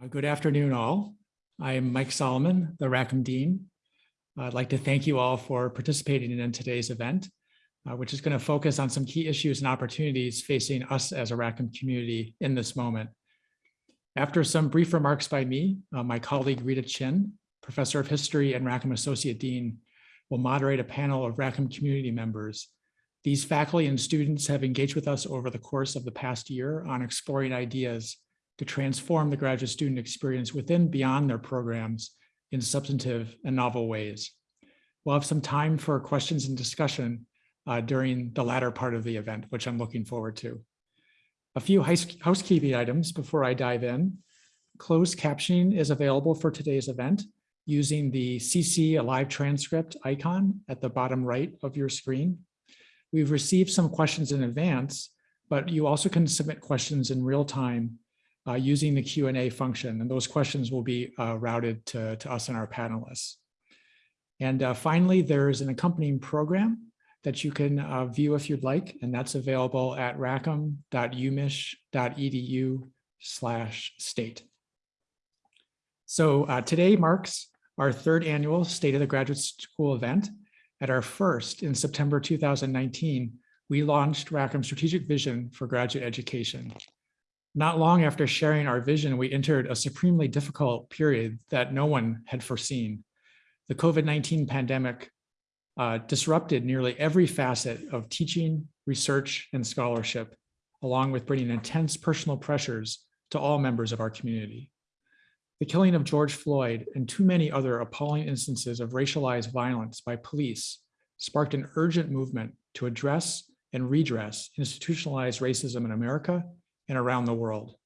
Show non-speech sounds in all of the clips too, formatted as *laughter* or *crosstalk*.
Uh, Good afternoon, all. I am Mike Solomon, the Rackham Dean. I'd like to thank you all for participating in today's event, uh, which is going to focus on some key issues and opportunities facing us as a Rackham community in this moment. After some brief remarks by me, uh, my colleague Rita Chin, Professor of History and Rackham Associate Dean, will moderate a panel of Rackham community members. These faculty and students have engaged with us over the course of the past year on exploring ideas to transform the graduate student experience within beyond their programs in substantive and novel ways. We'll have some time for questions and discussion uh, during the latter part of the event, which I'm looking forward to. A few housekeeping items before I dive in. Closed captioning is available for today's event using the CC live transcript icon at the bottom right of your screen. We've received some questions in advance, but you also can submit questions in real time uh, using the Q&A function, and those questions will be uh, routed to, to us and our panelists. And uh, finally, there's an accompanying program that you can uh, view if you'd like, and that's available at rackham.umich.edu slash state. So uh, today marks our third annual State of the Graduate School event. At our first in September 2019, we launched Rackham Strategic Vision for Graduate Education. Not long after sharing our vision, we entered a supremely difficult period that no one had foreseen. The COVID-19 pandemic uh, disrupted nearly every facet of teaching, research, and scholarship, along with bringing intense personal pressures to all members of our community. The killing of George Floyd and too many other appalling instances of racialized violence by police sparked an urgent movement to address and redress institutionalized racism in America and around the world.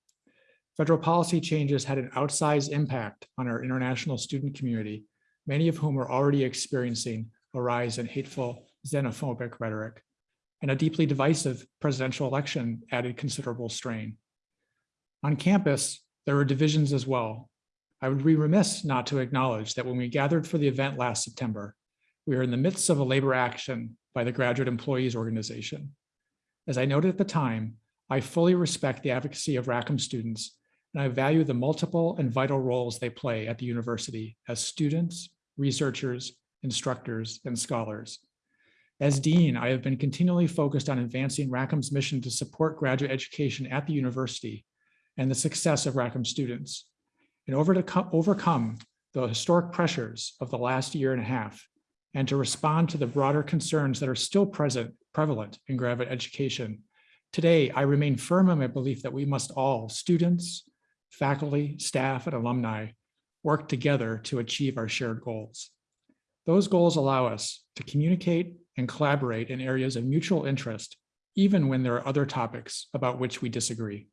Federal policy changes had an outsized impact on our international student community, many of whom are already experiencing a rise in hateful xenophobic rhetoric, and a deeply divisive presidential election added considerable strain. On campus, there were divisions as well. I would be remiss not to acknowledge that when we gathered for the event last September, we were in the midst of a labor action by the Graduate Employees Organization. As I noted at the time, I fully respect the advocacy of Rackham students, and I value the multiple and vital roles they play at the university as students, researchers, instructors, and scholars. As Dean, I have been continually focused on advancing Rackham's mission to support graduate education at the university and the success of Rackham students. In order to overcome the historic pressures of the last year and a half, and to respond to the broader concerns that are still present, prevalent in graduate education, Today, I remain firm in my belief that we must all, students, faculty, staff, and alumni, work together to achieve our shared goals. Those goals allow us to communicate and collaborate in areas of mutual interest, even when there are other topics about which we disagree.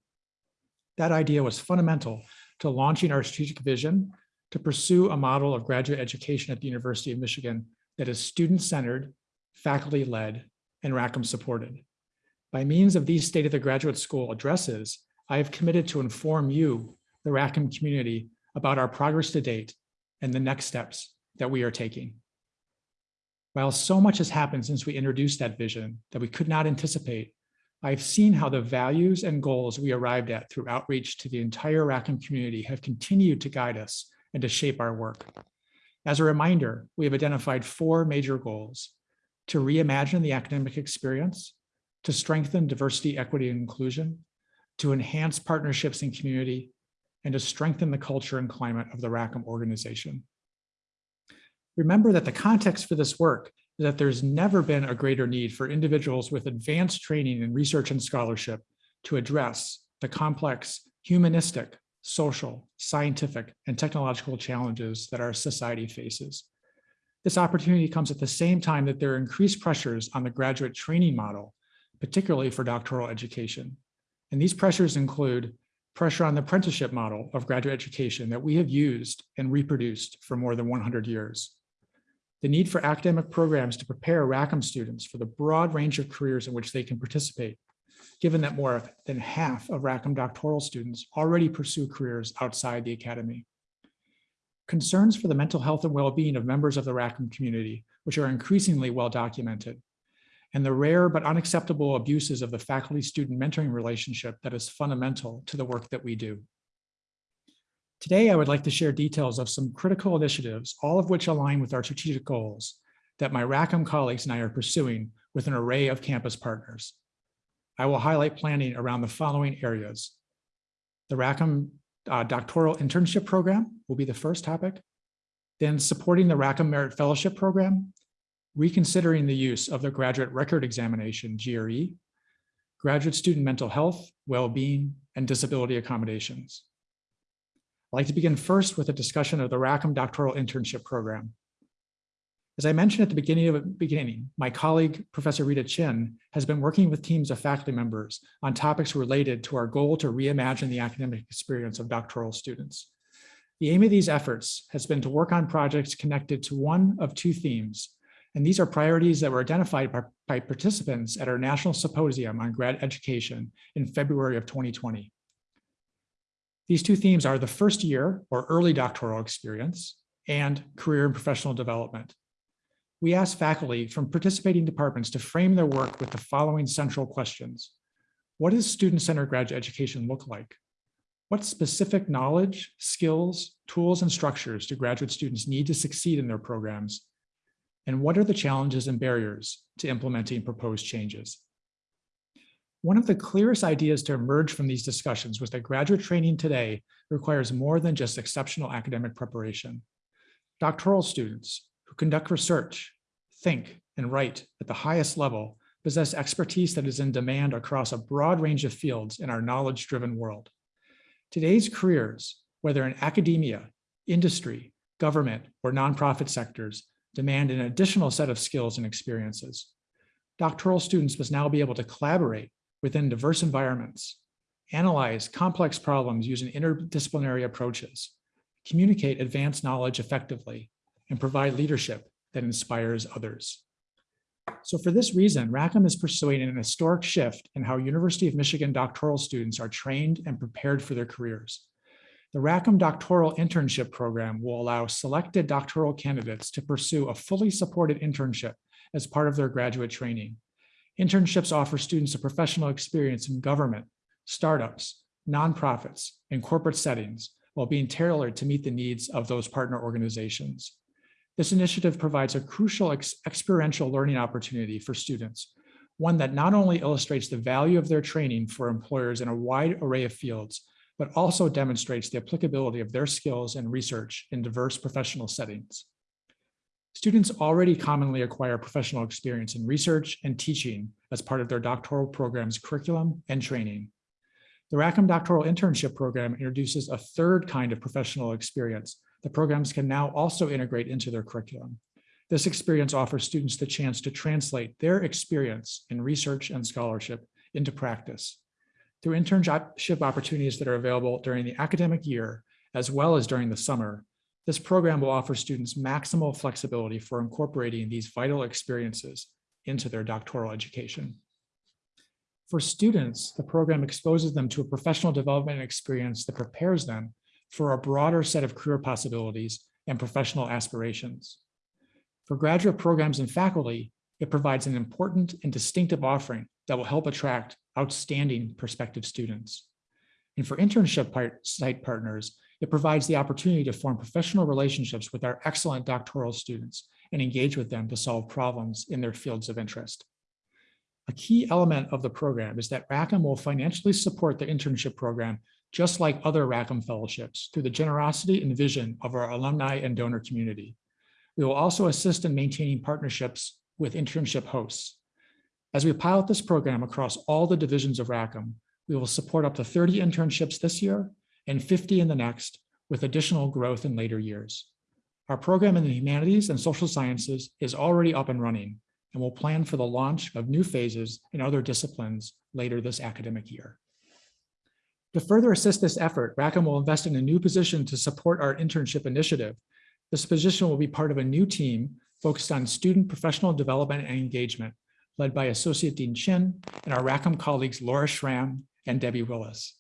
That idea was fundamental to launching our strategic vision to pursue a model of graduate education at the University of Michigan that is student-centered, faculty-led, and Rackham-supported. By means of these State of the Graduate School addresses, I have committed to inform you, the Rackham community, about our progress to date and the next steps that we are taking. While so much has happened since we introduced that vision that we could not anticipate, I've seen how the values and goals we arrived at through outreach to the entire Rackham community have continued to guide us and to shape our work. As a reminder, we have identified four major goals to reimagine the academic experience, to strengthen diversity, equity, and inclusion, to enhance partnerships and community, and to strengthen the culture and climate of the Rackham organization. Remember that the context for this work is that there's never been a greater need for individuals with advanced training in research and scholarship to address the complex humanistic, social, scientific, and technological challenges that our society faces. This opportunity comes at the same time that there are increased pressures on the graduate training model particularly for doctoral education. And these pressures include pressure on the apprenticeship model of graduate education that we have used and reproduced for more than 100 years. The need for academic programs to prepare Rackham students for the broad range of careers in which they can participate, given that more than half of Rackham doctoral students already pursue careers outside the academy. Concerns for the mental health and well-being of members of the Rackham community, which are increasingly well documented, and the rare but unacceptable abuses of the faculty-student mentoring relationship that is fundamental to the work that we do. Today, I would like to share details of some critical initiatives, all of which align with our strategic goals that my Rackham colleagues and I are pursuing with an array of campus partners. I will highlight planning around the following areas. The Rackham uh, doctoral internship program will be the first topic. Then supporting the Rackham Merit Fellowship Program, reconsidering the use of the Graduate Record Examination, GRE, graduate student mental health, well-being, and disability accommodations. I'd like to begin first with a discussion of the Rackham Doctoral Internship Program. As I mentioned at the beginning of the beginning, my colleague, Professor Rita Chin, has been working with teams of faculty members on topics related to our goal to reimagine the academic experience of doctoral students. The aim of these efforts has been to work on projects connected to one of two themes, and these are priorities that were identified by, by participants at our National Symposium on Grad Education in February of 2020. These two themes are the first year or early doctoral experience and career and professional development. We asked faculty from participating departments to frame their work with the following central questions. What does student-centered graduate education look like? What specific knowledge, skills, tools, and structures do graduate students need to succeed in their programs? And what are the challenges and barriers to implementing proposed changes? One of the clearest ideas to emerge from these discussions was that graduate training today requires more than just exceptional academic preparation. Doctoral students who conduct research, think, and write at the highest level possess expertise that is in demand across a broad range of fields in our knowledge-driven world. Today's careers, whether in academia, industry, government, or nonprofit sectors, demand an additional set of skills and experiences. Doctoral students must now be able to collaborate within diverse environments, analyze complex problems using interdisciplinary approaches, communicate advanced knowledge effectively, and provide leadership that inspires others. So for this reason, Rackham is pursuing an historic shift in how University of Michigan doctoral students are trained and prepared for their careers. The Rackham Doctoral Internship Program will allow selected doctoral candidates to pursue a fully supported internship as part of their graduate training. Internships offer students a professional experience in government, startups, nonprofits, and corporate settings while being tailored to meet the needs of those partner organizations. This initiative provides a crucial ex experiential learning opportunity for students, one that not only illustrates the value of their training for employers in a wide array of fields, but also demonstrates the applicability of their skills and research in diverse professional settings. Students already commonly acquire professional experience in research and teaching as part of their doctoral program's curriculum and training. The Rackham Doctoral Internship Program introduces a third kind of professional experience the programs can now also integrate into their curriculum. This experience offers students the chance to translate their experience in research and scholarship into practice. Through internship opportunities that are available during the academic year, as well as during the summer, this program will offer students maximal flexibility for incorporating these vital experiences into their doctoral education. For students, the program exposes them to a professional development experience that prepares them for a broader set of career possibilities and professional aspirations. For graduate programs and faculty, it provides an important and distinctive offering that will help attract outstanding prospective students. And for internship part site partners, it provides the opportunity to form professional relationships with our excellent doctoral students and engage with them to solve problems in their fields of interest. A key element of the program is that Rackham will financially support the internship program just like other Rackham fellowships through the generosity and vision of our alumni and donor community. We will also assist in maintaining partnerships with internship hosts. As we pilot this program across all the divisions of Rackham, we will support up to 30 internships this year and 50 in the next, with additional growth in later years. Our program in the humanities and social sciences is already up and running, and we'll plan for the launch of new phases in other disciplines later this academic year. To further assist this effort, Rackham will invest in a new position to support our internship initiative. This position will be part of a new team focused on student professional development and engagement, led by Associate Dean Chin and our Rackham colleagues Laura Schramm and Debbie Willis.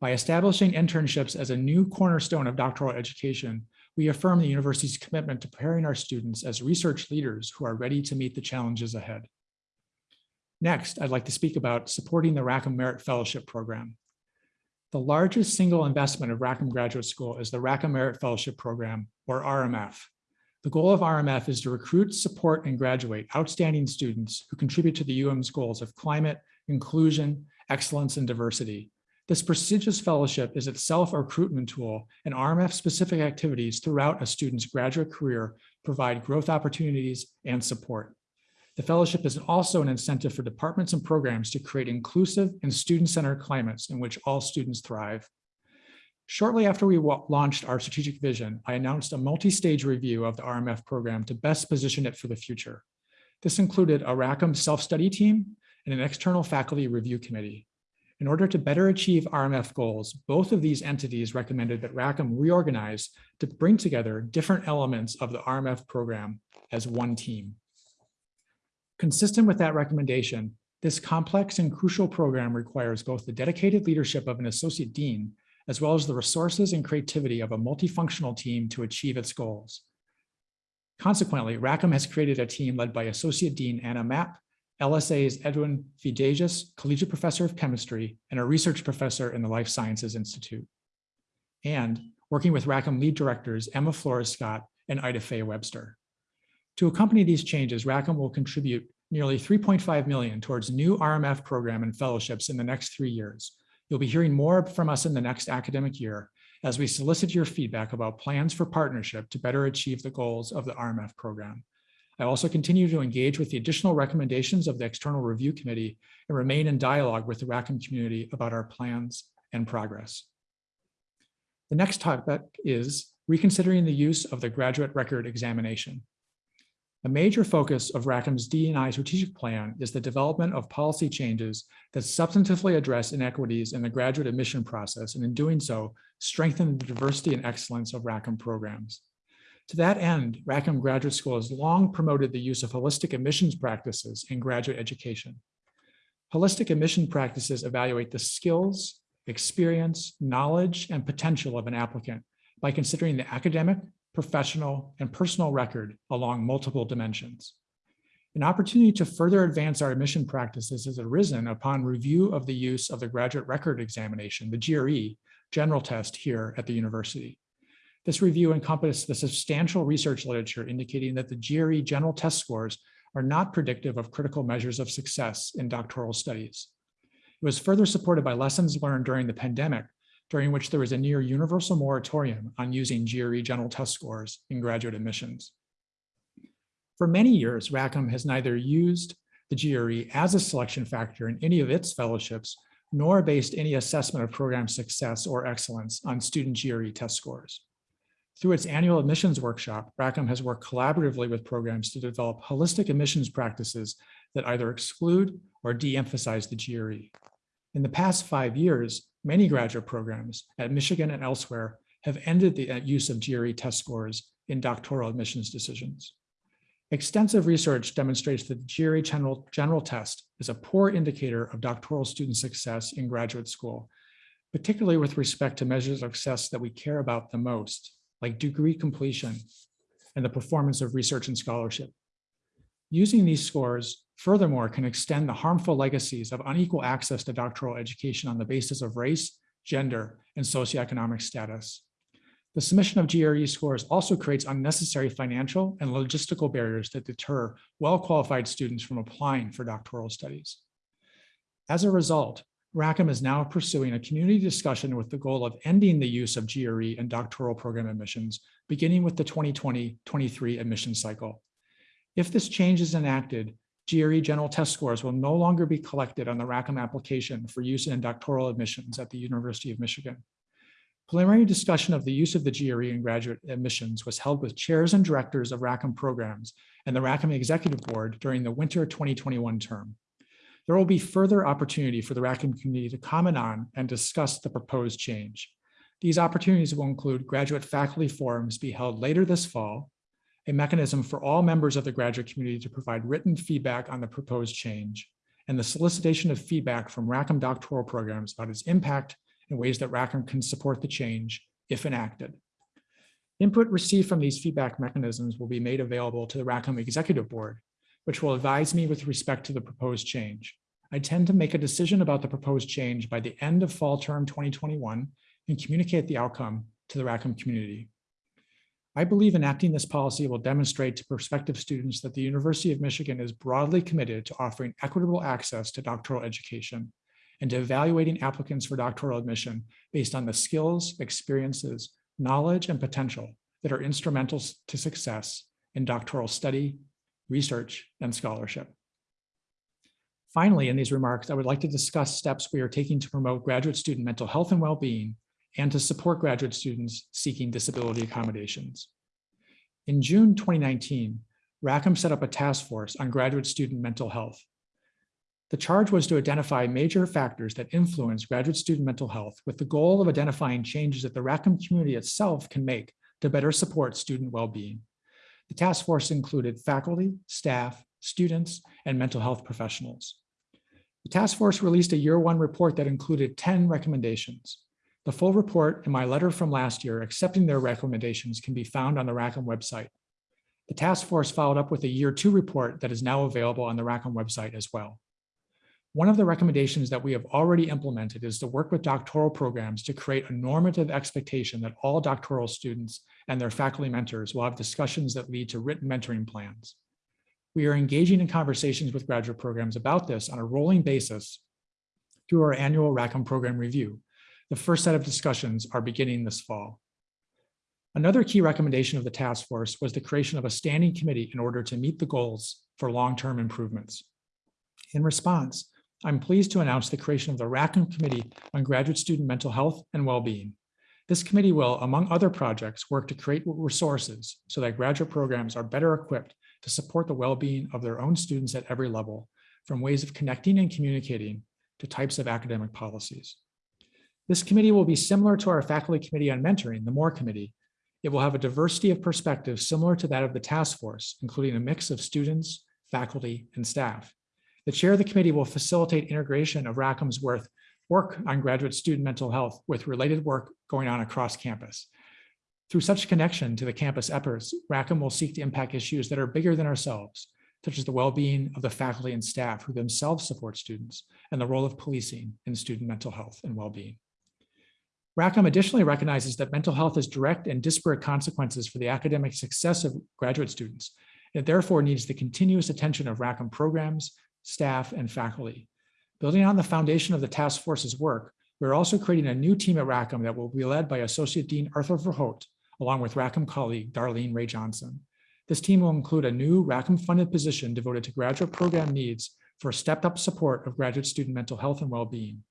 By establishing internships as a new cornerstone of doctoral education, we affirm the university's commitment to preparing our students as research leaders who are ready to meet the challenges ahead. Next, I'd like to speak about supporting the Rackham Merit Fellowship Program. The largest single investment of Rackham Graduate School is the Rackham Merit Fellowship Program, or RMF. The goal of RMF is to recruit, support, and graduate outstanding students who contribute to the UM's goals of climate, inclusion, excellence, and diversity. This prestigious fellowship is itself a recruitment tool, and RMF-specific activities throughout a student's graduate career provide growth opportunities and support. The fellowship is also an incentive for departments and programs to create inclusive and student-centered climates in which all students thrive. Shortly after we launched our strategic vision, I announced a multi-stage review of the RMF program to best position it for the future. This included a Rackham self-study team and an external faculty review committee. In order to better achieve RMF goals, both of these entities recommended that Rackham reorganize to bring together different elements of the RMF program as one team. Consistent with that recommendation, this complex and crucial program requires both the dedicated leadership of an associate dean, as well as the resources and creativity of a multifunctional team to achieve its goals. Consequently, Rackham has created a team led by Associate Dean Anna Mapp, LSA's Edwin Vedejs, Collegiate Professor of Chemistry, and a research professor in the Life Sciences Institute. And working with Rackham lead directors Emma Flores Scott and Ida Faye Webster. To accompany these changes, Rackham will contribute nearly 3.5 million towards new RMF program and fellowships in the next three years. You'll be hearing more from us in the next academic year as we solicit your feedback about plans for partnership to better achieve the goals of the RMF program. I also continue to engage with the additional recommendations of the External Review Committee and remain in dialogue with the Rackham community about our plans and progress. The next topic is reconsidering the use of the graduate record examination. A major focus of Rackham's D&I strategic plan is the development of policy changes that substantively address inequities in the graduate admission process, and in doing so, strengthen the diversity and excellence of Rackham programs. To that end, Rackham Graduate School has long promoted the use of holistic admissions practices in graduate education. Holistic admission practices evaluate the skills, experience, knowledge, and potential of an applicant by considering the academic, professional, and personal record along multiple dimensions. An opportunity to further advance our admission practices has arisen upon review of the use of the graduate record examination, the GRE, general test here at the university. This review encompassed the substantial research literature indicating that the GRE general test scores are not predictive of critical measures of success in doctoral studies. It was further supported by lessons learned during the pandemic during which there was a near universal moratorium on using GRE general test scores in graduate admissions. For many years, Rackham has neither used the GRE as a selection factor in any of its fellowships, nor based any assessment of program success or excellence on student GRE test scores. Through its annual admissions workshop, Rackham has worked collaboratively with programs to develop holistic admissions practices that either exclude or de-emphasize the GRE. In the past five years, Many graduate programs at Michigan and elsewhere have ended the uh, use of GRE test scores in doctoral admissions decisions. Extensive research demonstrates that the GRE general, general test is a poor indicator of doctoral student success in graduate school, particularly with respect to measures of success that we care about the most, like degree completion and the performance of research and scholarship. Using these scores furthermore can extend the harmful legacies of unequal access to doctoral education on the basis of race, gender, and socioeconomic status. The submission of GRE scores also creates unnecessary financial and logistical barriers that deter well-qualified students from applying for doctoral studies. As a result, Rackham is now pursuing a community discussion with the goal of ending the use of GRE and doctoral program admissions, beginning with the 2020-23 admission cycle. If this change is enacted, GRE general test scores will no longer be collected on the Rackham application for use in doctoral admissions at the University of Michigan. Preliminary discussion of the use of the GRE in graduate admissions was held with chairs and directors of Rackham programs and the Rackham Executive Board during the winter 2021 term. There will be further opportunity for the Rackham community to comment on and discuss the proposed change. These opportunities will include graduate faculty forums be held later this fall a mechanism for all members of the graduate community to provide written feedback on the proposed change, and the solicitation of feedback from Rackham doctoral programs about its impact and ways that Rackham can support the change if enacted. Input received from these feedback mechanisms will be made available to the Rackham Executive Board, which will advise me with respect to the proposed change. I tend to make a decision about the proposed change by the end of fall term 2021 and communicate the outcome to the Rackham community. I believe enacting this policy will demonstrate to prospective students that the University of Michigan is broadly committed to offering equitable access to doctoral education and to evaluating applicants for doctoral admission based on the skills, experiences, knowledge, and potential that are instrumental to success in doctoral study, research, and scholarship. Finally, in these remarks, I would like to discuss steps we are taking to promote graduate student mental health and well-being and to support graduate students seeking disability accommodations. In June 2019, Rackham set up a task force on graduate student mental health. The charge was to identify major factors that influence graduate student mental health with the goal of identifying changes that the Rackham community itself can make to better support student well-being. The task force included faculty, staff, students, and mental health professionals. The task force released a year one report that included 10 recommendations. The full report and my letter from last year accepting their recommendations can be found on the Rackham website. The task force followed up with a year two report that is now available on the Rackham website as well. One of the recommendations that we have already implemented is to work with doctoral programs to create a normative expectation that all doctoral students and their faculty mentors will have discussions that lead to written mentoring plans. We are engaging in conversations with graduate programs about this on a rolling basis through our annual Rackham program review. The first set of discussions are beginning this fall. Another key recommendation of the task force was the creation of a standing committee in order to meet the goals for long-term improvements. In response, I'm pleased to announce the creation of the Rackham Committee on Graduate Student Mental Health and Wellbeing. This committee will, among other projects, work to create resources so that graduate programs are better equipped to support the well-being of their own students at every level, from ways of connecting and communicating to types of academic policies. This committee will be similar to our faculty committee on mentoring, the MORE committee. It will have a diversity of perspectives similar to that of the task force, including a mix of students, faculty, and staff. The chair of the committee will facilitate integration of Rackham's worth work on graduate student mental health with related work going on across campus. Through such connection to the campus efforts, Rackham will seek to impact issues that are bigger than ourselves, such as the well-being of the faculty and staff who themselves support students and the role of policing in student mental health and well-being. Rackham additionally recognizes that mental health has direct and disparate consequences for the academic success of graduate students. It therefore needs the continuous attention of Rackham programs, staff, and faculty. Building on the foundation of the task force's work, we're also creating a new team at Rackham that will be led by Associate Dean Arthur Verhoef, along with Rackham colleague Darlene Ray Johnson. This team will include a new Rackham funded position devoted to graduate program needs for stepped up support of graduate student mental health and well-being.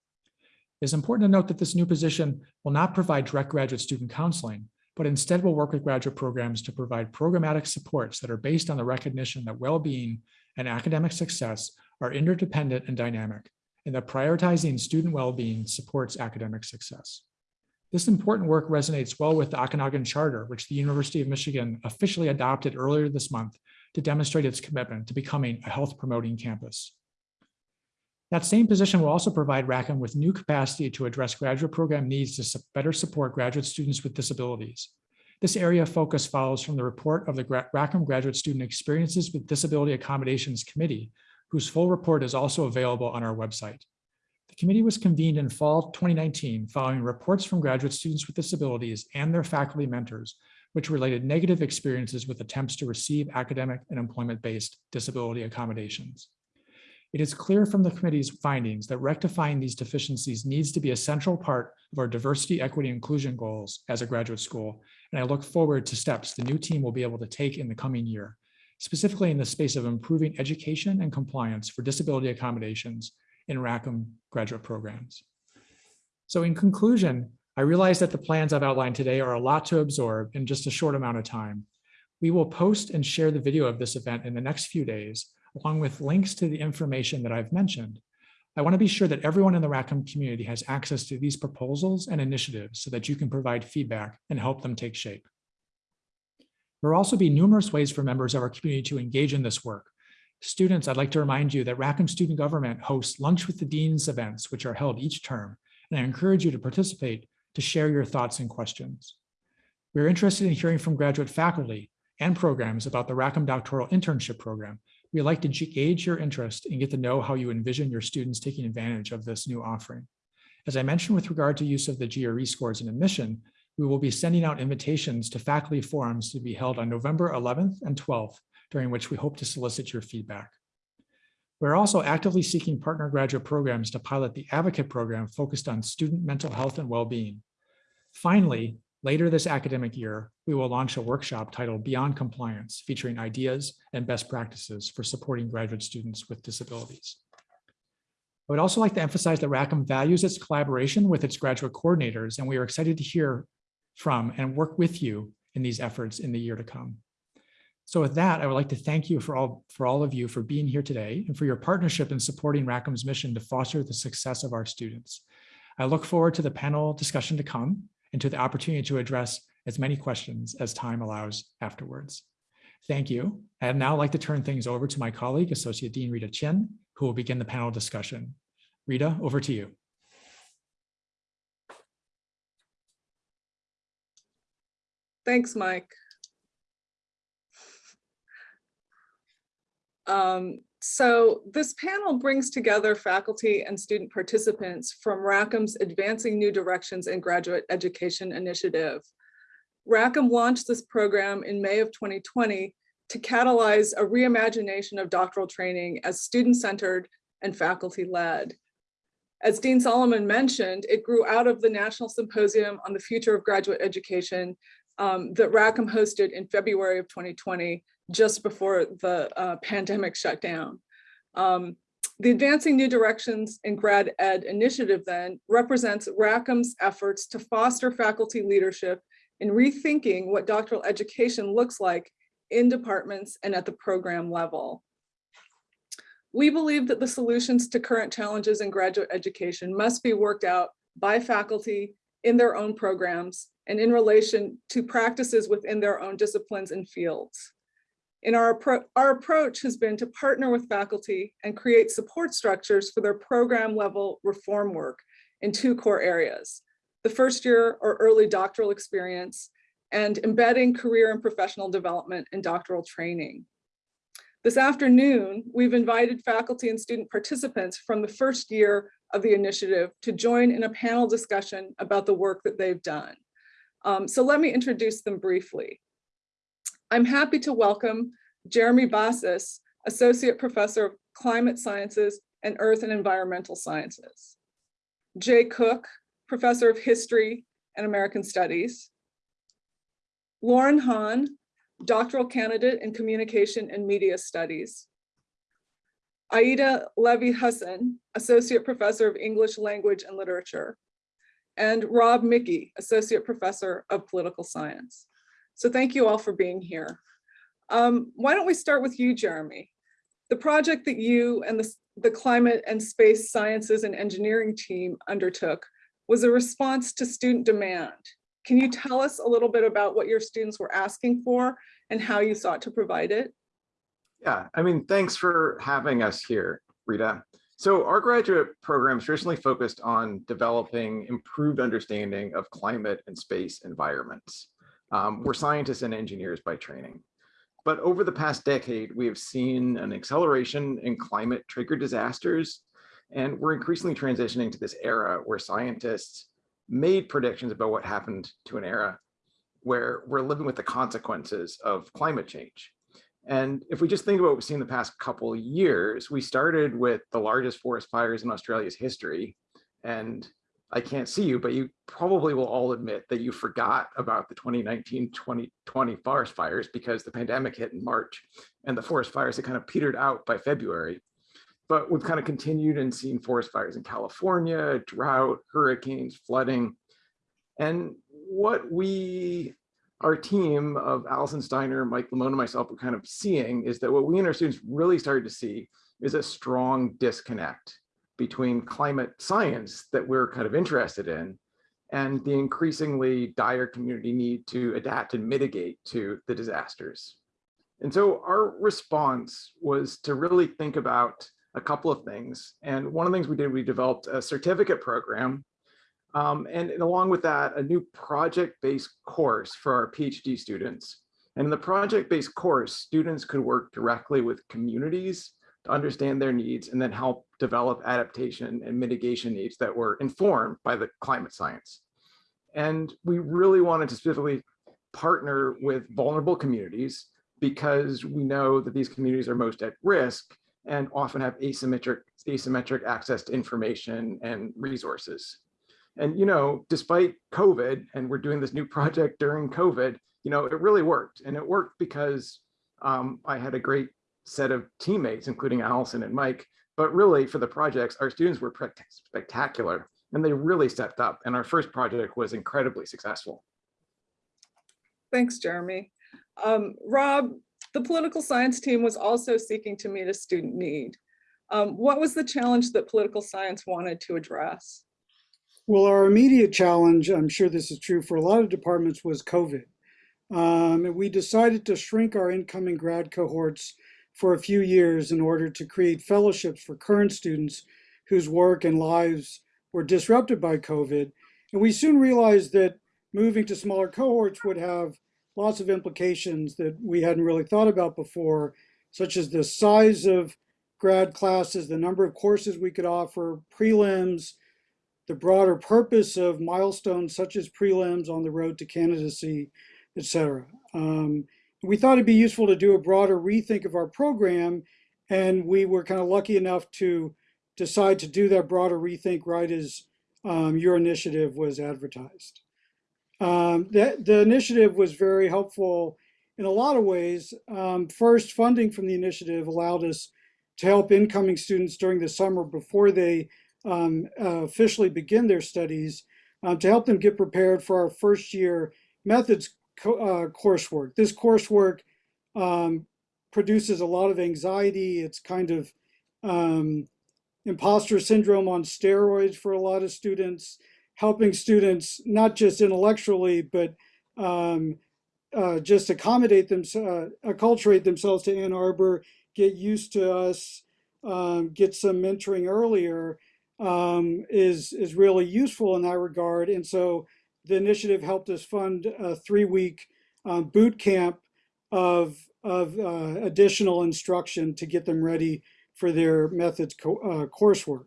It's important to note that this new position will not provide direct graduate student counseling, but instead will work with graduate programs to provide programmatic supports that are based on the recognition that well-being and academic success are interdependent and dynamic, and that prioritizing student well-being supports academic success. This important work resonates well with the Okanagan Charter, which the University of Michigan officially adopted earlier this month to demonstrate its commitment to becoming a health promoting campus. That same position will also provide Rackham with new capacity to address graduate program needs to better support graduate students with disabilities. This area of focus follows from the report of the Rackham Graduate Student Experiences with Disability Accommodations Committee, whose full report is also available on our website. The committee was convened in fall 2019 following reports from graduate students with disabilities and their faculty mentors, which related negative experiences with attempts to receive academic and employment-based disability accommodations. It is clear from the committee's findings that rectifying these deficiencies needs to be a central part of our diversity, equity, inclusion goals as a graduate school, and I look forward to steps the new team will be able to take in the coming year specifically in the space of improving education and compliance for disability accommodations in Rackham graduate programs. So in conclusion, I realize that the plans I've outlined today are a lot to absorb in just a short amount of time. We will post and share the video of this event in the next few days, along with links to the information that I've mentioned. I want to be sure that everyone in the Rackham community has access to these proposals and initiatives so that you can provide feedback and help them take shape. There will also be numerous ways for members of our community to engage in this work. Students, I'd like to remind you that Rackham Student Government hosts Lunch with the Deans events, which are held each term, and I encourage you to participate to share your thoughts and questions. We're interested in hearing from graduate faculty and programs about the Rackham Doctoral Internship Program, We'd like to gauge your interest and get to know how you envision your students taking advantage of this new offering. As I mentioned with regard to use of the GRE scores in admission, we will be sending out invitations to faculty forums to be held on November 11th and 12th, during which we hope to solicit your feedback. We're also actively seeking partner graduate programs to pilot the Advocate program focused on student mental health and well-being. Finally, later this academic year, we will launch a workshop titled Beyond Compliance, featuring ideas and best practices for supporting graduate students with disabilities. I would also like to emphasize that Rackham values its collaboration with its graduate coordinators, and we are excited to hear from and work with you in these efforts in the year to come. So with that, I would like to thank you for all, for all of you for being here today and for your partnership in supporting Rackham's mission to foster the success of our students. I look forward to the panel discussion to come and to the opportunity to address as many questions as time allows afterwards. Thank you. I'd now like to turn things over to my colleague, Associate Dean Rita Chin, who will begin the panel discussion. Rita, over to you. Thanks, Mike. Um, so this panel brings together faculty and student participants from Rackham's Advancing New Directions in Graduate Education Initiative. Rackham launched this program in May of 2020 to catalyze a reimagination of doctoral training as student-centered and faculty-led. As Dean Solomon mentioned, it grew out of the National Symposium on the Future of Graduate Education um, that Rackham hosted in February of 2020, just before the uh, pandemic shut down. Um, the Advancing New Directions in Grad Ed initiative then represents Rackham's efforts to foster faculty leadership in rethinking what doctoral education looks like in departments and at the program level. We believe that the solutions to current challenges in graduate education must be worked out by faculty in their own programs and in relation to practices within their own disciplines and fields. In our, our approach has been to partner with faculty and create support structures for their program level reform work in two core areas, the first year or early doctoral experience and embedding career and professional development in doctoral training. This afternoon, we've invited faculty and student participants from the first year of the initiative to join in a panel discussion about the work that they've done. Um, so let me introduce them briefly. I'm happy to welcome Jeremy Bassis, Associate Professor of Climate Sciences and Earth and Environmental Sciences. Jay Cook, Professor of History and American Studies. Lauren Hahn, doctoral candidate in Communication and Media Studies. Aida Levy Hussen, Associate Professor of English Language and Literature. And Rob Mickey, Associate Professor of Political Science. So thank you all for being here. Um, why don't we start with you, Jeremy? The project that you and the, the Climate and Space Sciences and Engineering team undertook was a response to student demand. Can you tell us a little bit about what your students were asking for and how you sought to provide it? Yeah, I mean, thanks for having us here, Rita. So our graduate program is traditionally focused on developing improved understanding of climate and space environments. Um, we're scientists and engineers by training. But over the past decade, we have seen an acceleration in climate triggered disasters and we're increasingly transitioning to this era where scientists made predictions about what happened to an era where we're living with the consequences of climate change. And if we just think about what we've seen the past couple years, we started with the largest forest fires in Australia's history. And I can't see you, but you probably will all admit that you forgot about the 2019-2020 forest fires because the pandemic hit in March and the forest fires had kind of petered out by February but we've kind of continued and seen forest fires in California, drought, hurricanes, flooding. And what we, our team of Allison Steiner, Mike Liemohn, and myself were kind of seeing is that what we and our students really started to see is a strong disconnect between climate science that we're kind of interested in and the increasingly dire community need to adapt and mitigate to the disasters. And so our response was to really think about a couple of things. And one of the things we did, we developed a certificate program. Um, and, and along with that, a new project-based course for our PhD students. And in the project-based course, students could work directly with communities to understand their needs and then help develop adaptation and mitigation needs that were informed by the climate science. And we really wanted to specifically partner with vulnerable communities because we know that these communities are most at risk and often have asymmetric, asymmetric access to information and resources. And, you know, despite COVID, and we're doing this new project during COVID, you know, it really worked. And it worked because um, I had a great set of teammates, including Allison and Mike. But really, for the projects, our students were spectacular and they really stepped up. And our first project was incredibly successful. Thanks, Jeremy. Um, Rob, the political science team was also seeking to meet a student need. Um, what was the challenge that political science wanted to address? Well, our immediate challenge, I'm sure this is true for a lot of departments, was COVID. Um, we decided to shrink our incoming grad cohorts for a few years in order to create fellowships for current students whose work and lives were disrupted by COVID. And we soon realized that moving to smaller cohorts would have lots of implications that we hadn't really thought about before, such as the size of grad classes, the number of courses we could offer, prelims, the broader purpose of milestones such as prelims on the road to candidacy, et cetera. Um, we thought it'd be useful to do a broader rethink of our program, and we were kind of lucky enough to decide to do that broader rethink right as um, your initiative was advertised. Um, that, the initiative was very helpful in a lot of ways. Um, first, funding from the initiative allowed us to help incoming students during the summer before they um, uh, officially begin their studies um, to help them get prepared for our first year methods co uh, coursework. This coursework um, produces a lot of anxiety. It's kind of um, imposter syndrome on steroids for a lot of students, helping students not just intellectually, but um, uh, just accommodate them, uh, acculturate themselves to Ann Arbor, get used to us, um, get some mentoring earlier um, is, is really useful in that regard. And so the initiative helped us fund a three-week um, boot camp of, of uh, additional instruction to get them ready for their methods co uh, coursework.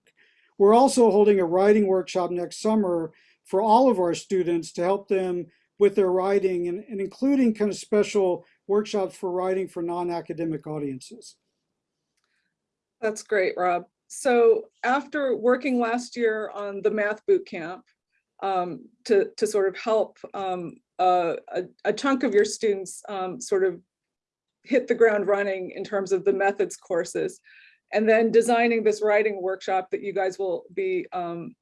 We're also holding a writing workshop next summer for all of our students to help them with their writing and, and including kind of special workshops for writing for non-academic audiences. That's great, Rob. So after working last year on the math boot camp um, to, to sort of help um, a, a, chunk of your students um, sort of hit the ground running in terms of the methods courses, and then designing this writing workshop that you guys will be um,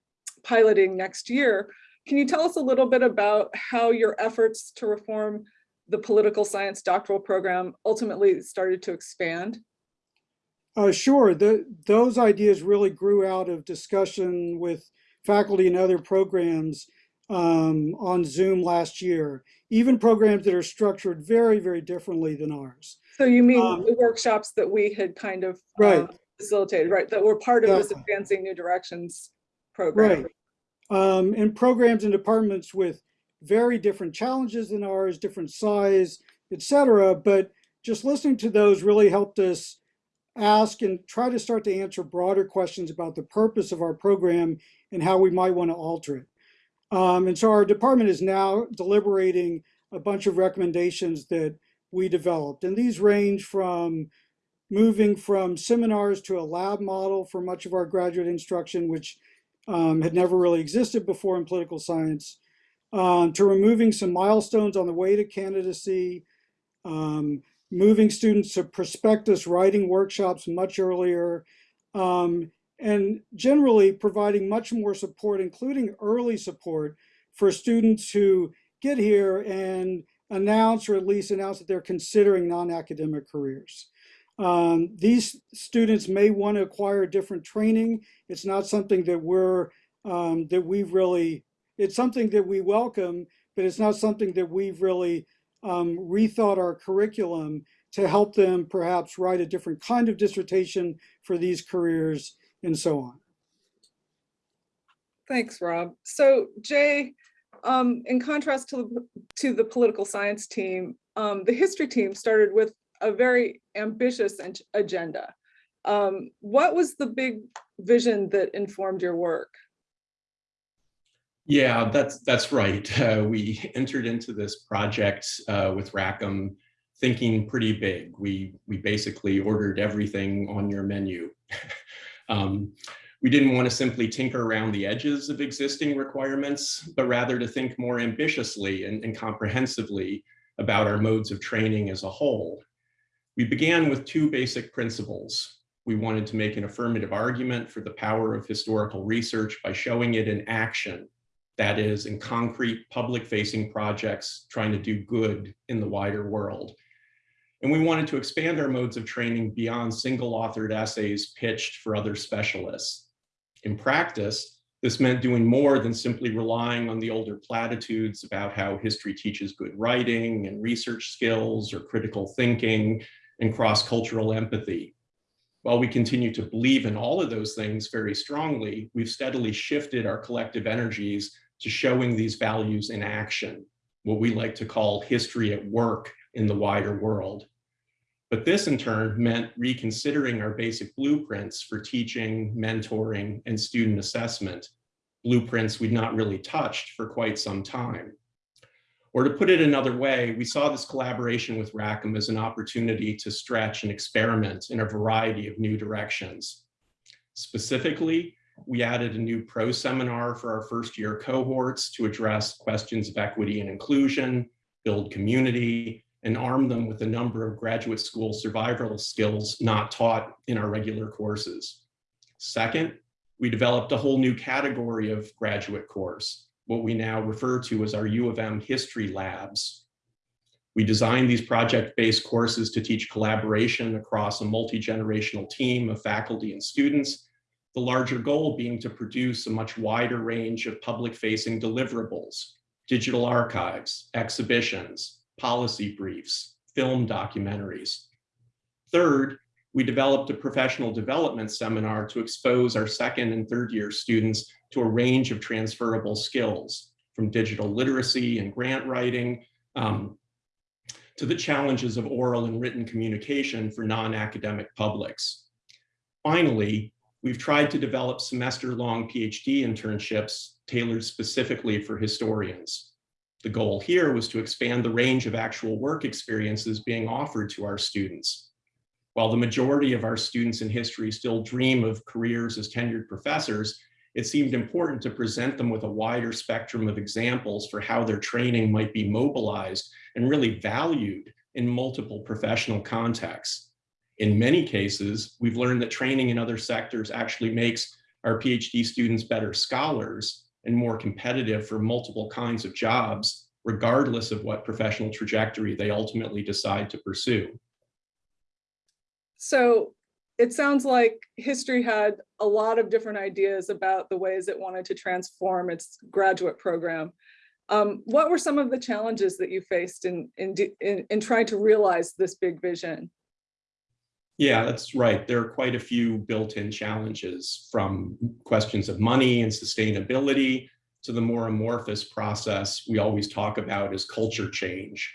piloting next year, can you tell us a little bit about how your efforts to reform the political science doctoral program ultimately started to expand? Uh, sure, the, those ideas really grew out of discussion with faculty and other programs um, on Zoom last year, even programs that are structured very, very differently than ours. So you mean Um, the workshops that we had kind of uh, Right. facilitated, right, that were part of this Advancing New Directions program? Right. Um, and programs and departments with very different challenges than ours, different size, et cetera. But just listening to those really helped us ask and try to start to answer broader questions about the purpose of our program and how we might want to alter it. Um, and so our department is now deliberating a bunch of recommendations that we developed. And these range from moving from seminars to a lab model for much of our graduate instruction, which um, had never really existed before in political science, um, to removing some milestones on the way to candidacy, um, moving students to prospectus writing workshops much earlier, um, and generally providing much more support, including early support for students who get here and announce or at least announce that they're considering non-academic careers. Um, these students may want to acquire different training. It's not something that we're, um, that we've really, it's something that we welcome, but it's not something that we've really um, rethought our curriculum to help them perhaps write a different kind of dissertation for these careers and so on. Thanks, Rob. So Jay, um, in contrast to, the- to the political science team, um, the history team started with a very ambitious ag- agenda. Um, what was the big vision that informed your work? Yeah, that's that's right. *laughs* Uh, we entered into this project uh, with Rackham thinking pretty big. We we basically ordered everything on your menu. *laughs* um, we didn't want to simply tinker around the edges of existing requirements, but rather to think more ambitiously and, and comprehensively about our modes of training as a whole. We began with two basic principles. We wanted to make an affirmative argument for the power of historical research by showing it in action that is in concrete public facing projects trying to do good in the wider world. And we wanted to expand our modes of training beyond single authored essays pitched for other specialists. In practice, this meant doing more than simply relying on the older platitudes about how history teaches good writing and research skills or critical thinking and cross-cultural empathy. While we continue to believe in all of those things very strongly, we've steadily shifted our collective energies to showing these values in action, what we like to call history at work in the wider world. But this in turn meant reconsidering our basic blueprints for teaching, mentoring, and student assessment, blueprints we'd not really touched for quite some time. Or to put it another way, we saw this collaboration with Rackham as an opportunity to stretch and experiment in a variety of new directions. Specifically, we added a new pro seminar for our first year cohorts to address questions of equity and inclusion, build community, and arm them with a number of graduate school survival skills not taught in our regular courses. Second, we developed a whole new category of graduate course, what we now refer to as our U of M History Labs. We designed these project-based courses to teach collaboration across a multi-generational team of faculty and students, the larger goal being to produce a much wider range of public-facing deliverables, digital archives, exhibitions, policy briefs, film documentaries. Third, we developed a professional development seminar to expose our second and third year students to a range of transferable skills, from digital literacy and grant writing um, to the challenges of oral and written communication for non-academic publics. Finally, we've tried to develop semester-long PhD internships tailored specifically for historians. The goal here was to expand the range of actual work experiences being offered to our students. While the majority of our students in history still dream of careers as tenured professors, it seemed important to present them with a wider spectrum of examples for how their training might be mobilized and really valued in multiple professional contexts. In many cases, we've learned that training in other sectors actually makes our PhD students better scholars and more competitive for multiple kinds of jobs, regardless of what professional trajectory they ultimately decide to pursue. So it sounds like history had a lot of different ideas about the ways it wanted to transform its graduate program. Um, what were some of the challenges that you faced in, in, in, in trying to realize this big vision? Yeah, that's right. There are quite a few built-in challenges from questions of money and sustainability to the more amorphous process we always talk about as culture change.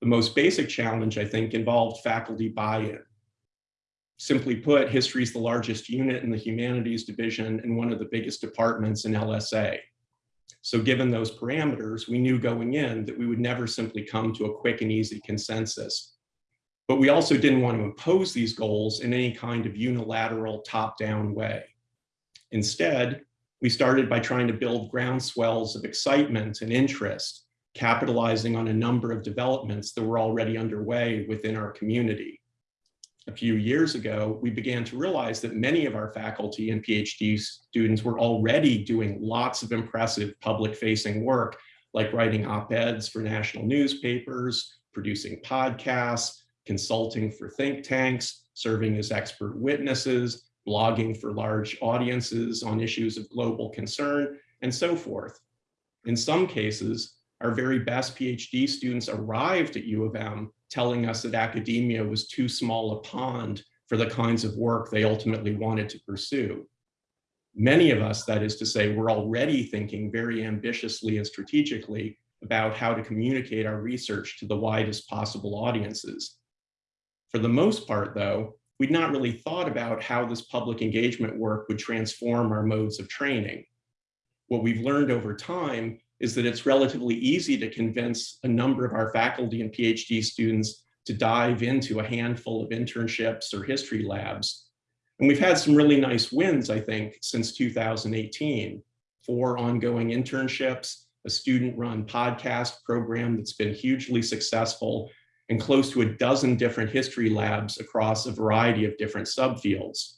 The most basic challenge, I think, involved faculty buy-in. Simply put, history is the largest unit in the humanities division and one of the biggest departments in LSA. So given those parameters, we knew going in that we would never simply come to a quick and easy consensus. But we also didn't want to impose these goals in any kind of unilateral top-down way. Instead, we started by trying to build groundswells of excitement and interest, capitalizing on a number of developments that were already underway within our community. A few years ago, we began to realize that many of our faculty and PhD students were already doing lots of impressive public-facing work, like writing op-eds for national newspapers, producing podcasts, consulting for think tanks, serving as expert witnesses, blogging for large audiences on issues of global concern, and so forth. In some cases, our very best PhD students arrived at U of M telling us that academia was too small a pond for the kinds of work they ultimately wanted to pursue. Many of us, that is to say, were already thinking very ambitiously and strategically about how to communicate our research to the widest possible audiences. For the most part, though, we'd not really thought about how this public engagement work would transform our modes of training. What we've learned over time is that it's relatively easy to convince a number of our faculty and PhD students to dive into a handful of internships or history labs. And we've had some really nice wins, I think, since 2018. Four ongoing internships, a student-run podcast program that's been hugely successful, and close to a dozen different history labs across a variety of different subfields.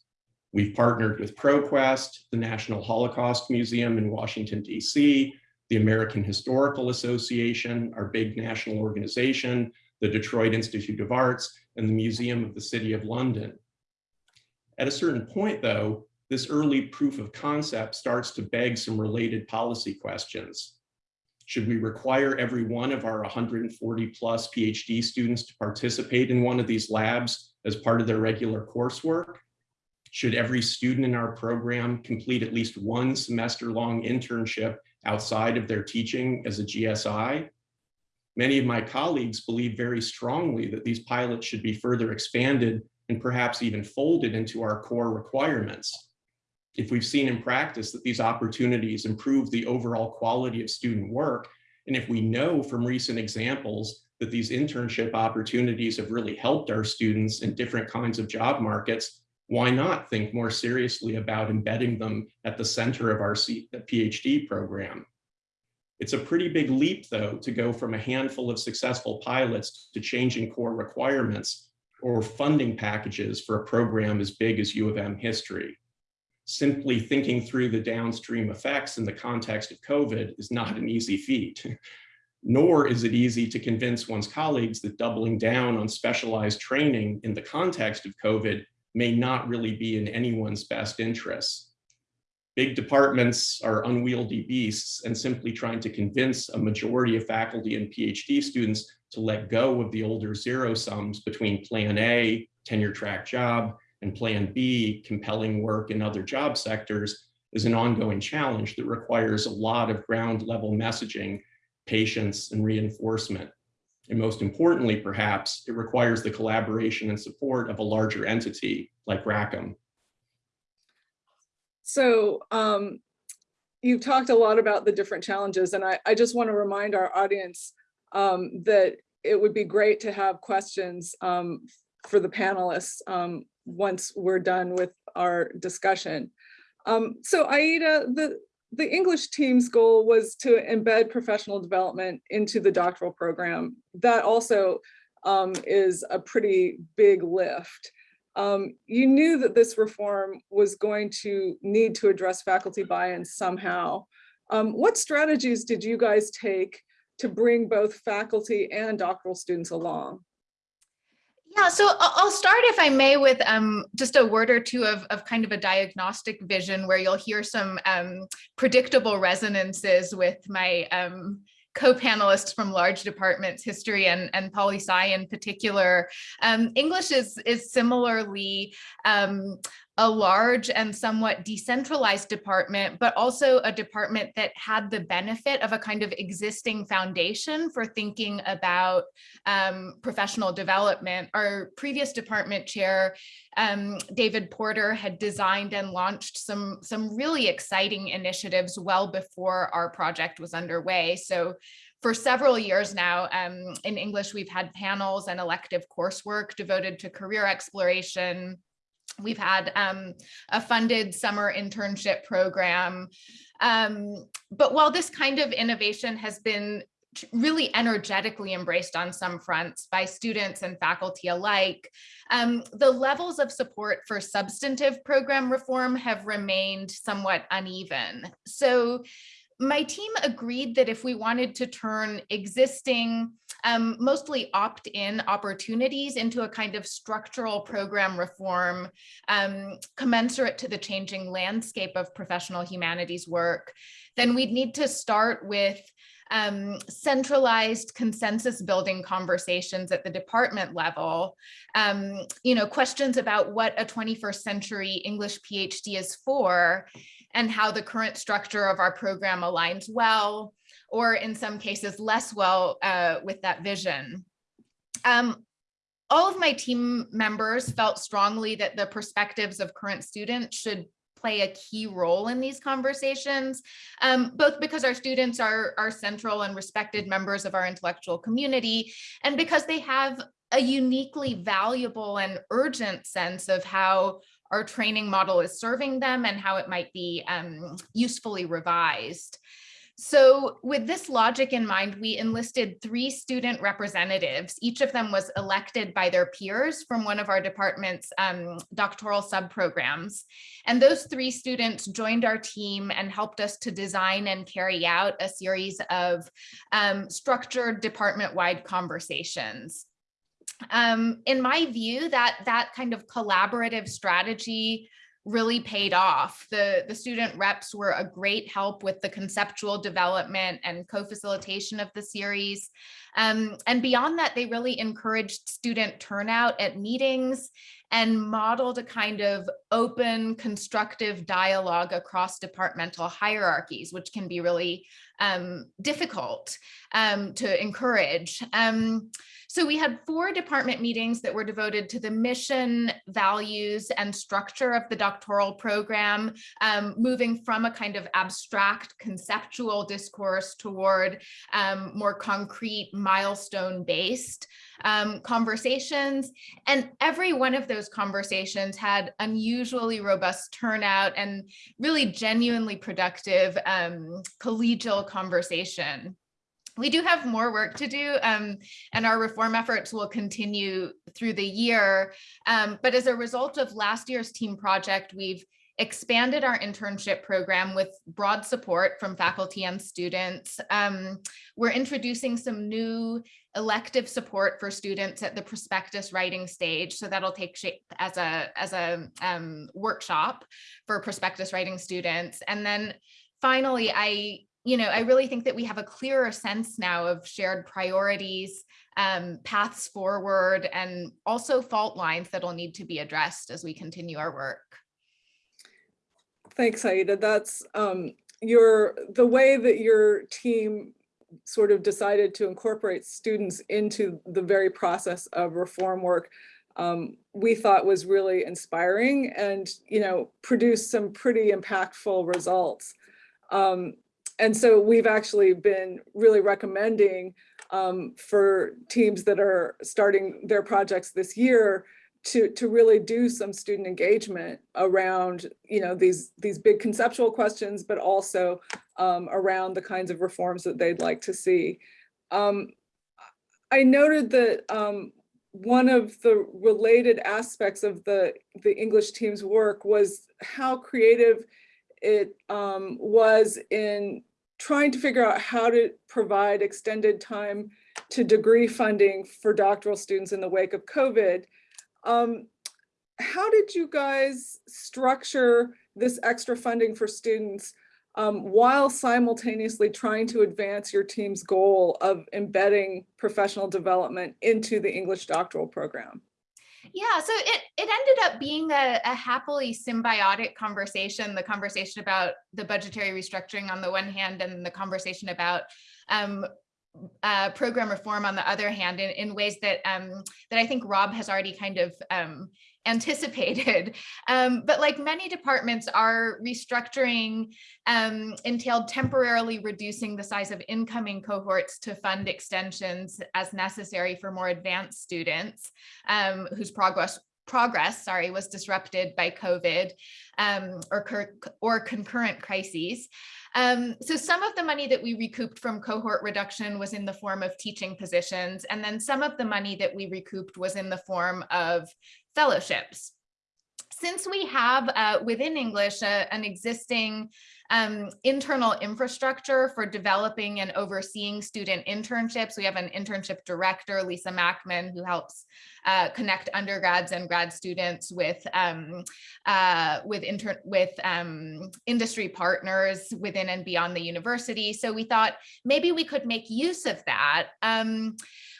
We've partnered with ProQuest, the National Holocaust Museum in Washington, DC, the American Historical Association, our big national organization, the Detroit Institute of Arts, and the Museum of the City of London. At a certain point, though, this early proof of concept starts to beg some related policy questions. Should we require every one of our 140 plus PhD students to participate in one of these labs as part of their regular coursework? Should every student in our program complete at least one semester long internship outside of their teaching as a GSI? Many of my colleagues believe very strongly that these pilots should be further expanded and perhaps even folded into our core requirements. If we've seen in practice that these opportunities improve the overall quality of student work, and if we know from recent examples that these internship opportunities have really helped our students in different kinds of job markets, why not think more seriously about embedding them at the center of our PhD program? It's a pretty big leap, though, to go from a handful of successful pilots to changing core requirements or funding packages for a program as big as U of M history. Simply thinking through the downstream effects in the context of COVID is not an easy feat. *laughs* Nor is it easy to convince one's colleagues that doubling down on specialized training in the context of COVID may not really be in anyone's best interests. Big departments are unwieldy beasts and simply trying to convince a majority of faculty and PhD students to let go of the older zero sums between plan A, tenure track job, and plan B, compelling work in other job sectors, is an ongoing challenge that requires a lot of ground level messaging, patience, and reinforcement. And most importantly, perhaps, it requires the collaboration and support of a larger entity like Rackham. So um, you've talked a lot about the different challenges, and I, I just want to remind our audience um, that it would be great to have questions um, for the panelists um, once we're done with our discussion. Um, so Aida, the, the English team's goal was to embed professional development into the doctoral program. That also um, is a pretty big lift. Um, you knew that this reform was going to need to address faculty buy-in somehow. Um, what strategies did you guys take to bring both faculty and doctoral students along? Yeah, so I'll start, if I may, with um, just a word or two of, of kind of a diagnostic vision where you'll hear some um, predictable resonances with my um, co-panelists from large departments, history and, and poli-sci in particular. Um, English is, is similarly um, a large and somewhat decentralized department, but also a department that had the benefit of a kind of existing foundation for thinking about um, professional development. Our previous department chair, um, David Porter, had designed and launched some, some really exciting initiatives well before our project was underway. So for several years now um, in English, we've had panels and elective coursework devoted to career exploration, We've had um, a funded summer internship program. Um, but while this kind of innovation has been really energetically embraced on some fronts by students and faculty alike, um, the levels of support for substantive program reform have remained somewhat uneven. So my team agreed that if we wanted to turn existing, um, mostly opt-in opportunities into a kind of structural program reform um, commensurate to the changing landscape of professional humanities work, then we'd need to start with um, centralized consensus building conversations at the department level, um, you know, questions about what a 21st century English PhD is for, and how the current structure of our program aligns well or in some cases less well uh, with that vision. Um, all of my team members felt strongly that the perspectives of current students should play a key role in these conversations, um, both because our students are, are central and respected members of our intellectual community, and because they have a uniquely valuable and urgent sense of how our training model is serving them and how it might be um, usefully revised. So with this logic in mind, we enlisted three student representatives. Each of them was elected by their peers from one of our department's um, doctoral subprograms. And those three students joined our team and helped us to design and carry out a series of um, structured department-wide conversations. Um, in my view, that that kind of collaborative strategy really paid off. The, the student reps were a great help with the conceptual development and co-facilitation of the series. Um, and beyond that, they really encouraged student turnout at meetings and modeled a kind of open, constructive dialogue across departmental hierarchies, which can be really um, difficult um, to encourage. Um, so we had four department meetings that were devoted to the mission, values, and structure of the doctoral program, um, moving from a kind of abstract conceptual discourse toward um, more concrete milestone-based um, conversations. And every one of those conversations had unusually robust turnout and really genuinely productive um, collegial conversation we do have more work to do um, and our reform efforts will continue through the year. Um, but as a result of last year's team project, we've expanded our internship program with broad support from faculty and students. Um, we're introducing some new elective support for students at the prospectus writing stage. So that'll take shape as a, as a um, workshop for prospectus writing students. And then finally, I you know, I really think that we have a clearer sense now of shared priorities, um, paths forward, and also fault lines that'll need to be addressed as we continue our work. Thanks, Aida. That's um, your the way that your team sort of decided to incorporate students into the very process of reform work um, we thought was really inspiring and you know produced some pretty impactful results. Um, and so we've actually been really recommending um, for teams that are starting their projects this year to, to really do some student engagement around, you know, these, these big conceptual questions, but also um, around the kinds of reforms that they'd like to see. Um, I noted that um, one of the related aspects of the, the English team's work was how creative it um, was in trying to figure out how to provide extended time to degree funding for doctoral students in the wake of COVID. Um, how did you guys structure this extra funding for students um, while simultaneously trying to advance your team's goal of embedding professional development into the English doctoral program? Yeah, so it, it ended up being a, a, happily symbiotic conversation, the conversation about the budgetary restructuring on the one hand and the conversation about um, uh, program reform on the other hand in, in ways that um, that I think Rob has already kind of um, anticipated. *laughs* Um, but like many departments, our restructuring um, entailed temporarily reducing the size of incoming cohorts to fund extensions as necessary for more advanced students um, whose progress progress, sorry, was disrupted by COVID um, or, or concurrent crises. Um, so some of the money that we recouped from cohort reduction was in the form of teaching positions, and then some of the money that we recouped was in the form of fellowships. Since we have uh, within English uh, an existing um, internal infrastructure for developing and overseeing student internships. We have an internship director, Lisa Makman, who helps uh, connect undergrads and grad students with um, uh, with with um, industry partners within and beyond the university. So we thought maybe we could make use of that. Um,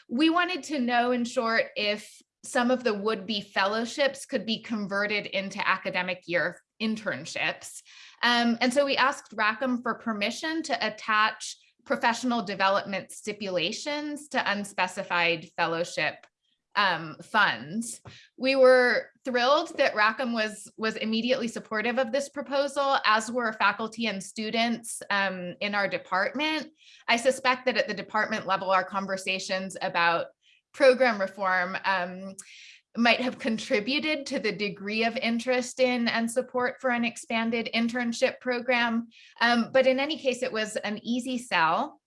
we wanted to know, in short, if some of the would-be fellowships could be converted into academic year internships. Um, and so we asked Rackham for permission to attach professional development stipulations to unspecified fellowship um, funds. We were thrilled that Rackham was was immediately supportive of this proposal, as were faculty and students um, in our department. I suspect that at the department level, our conversations about program reform um, might have contributed to the degree of interest in and support for an expanded internship program. Um, but in any case, it was an easy sell.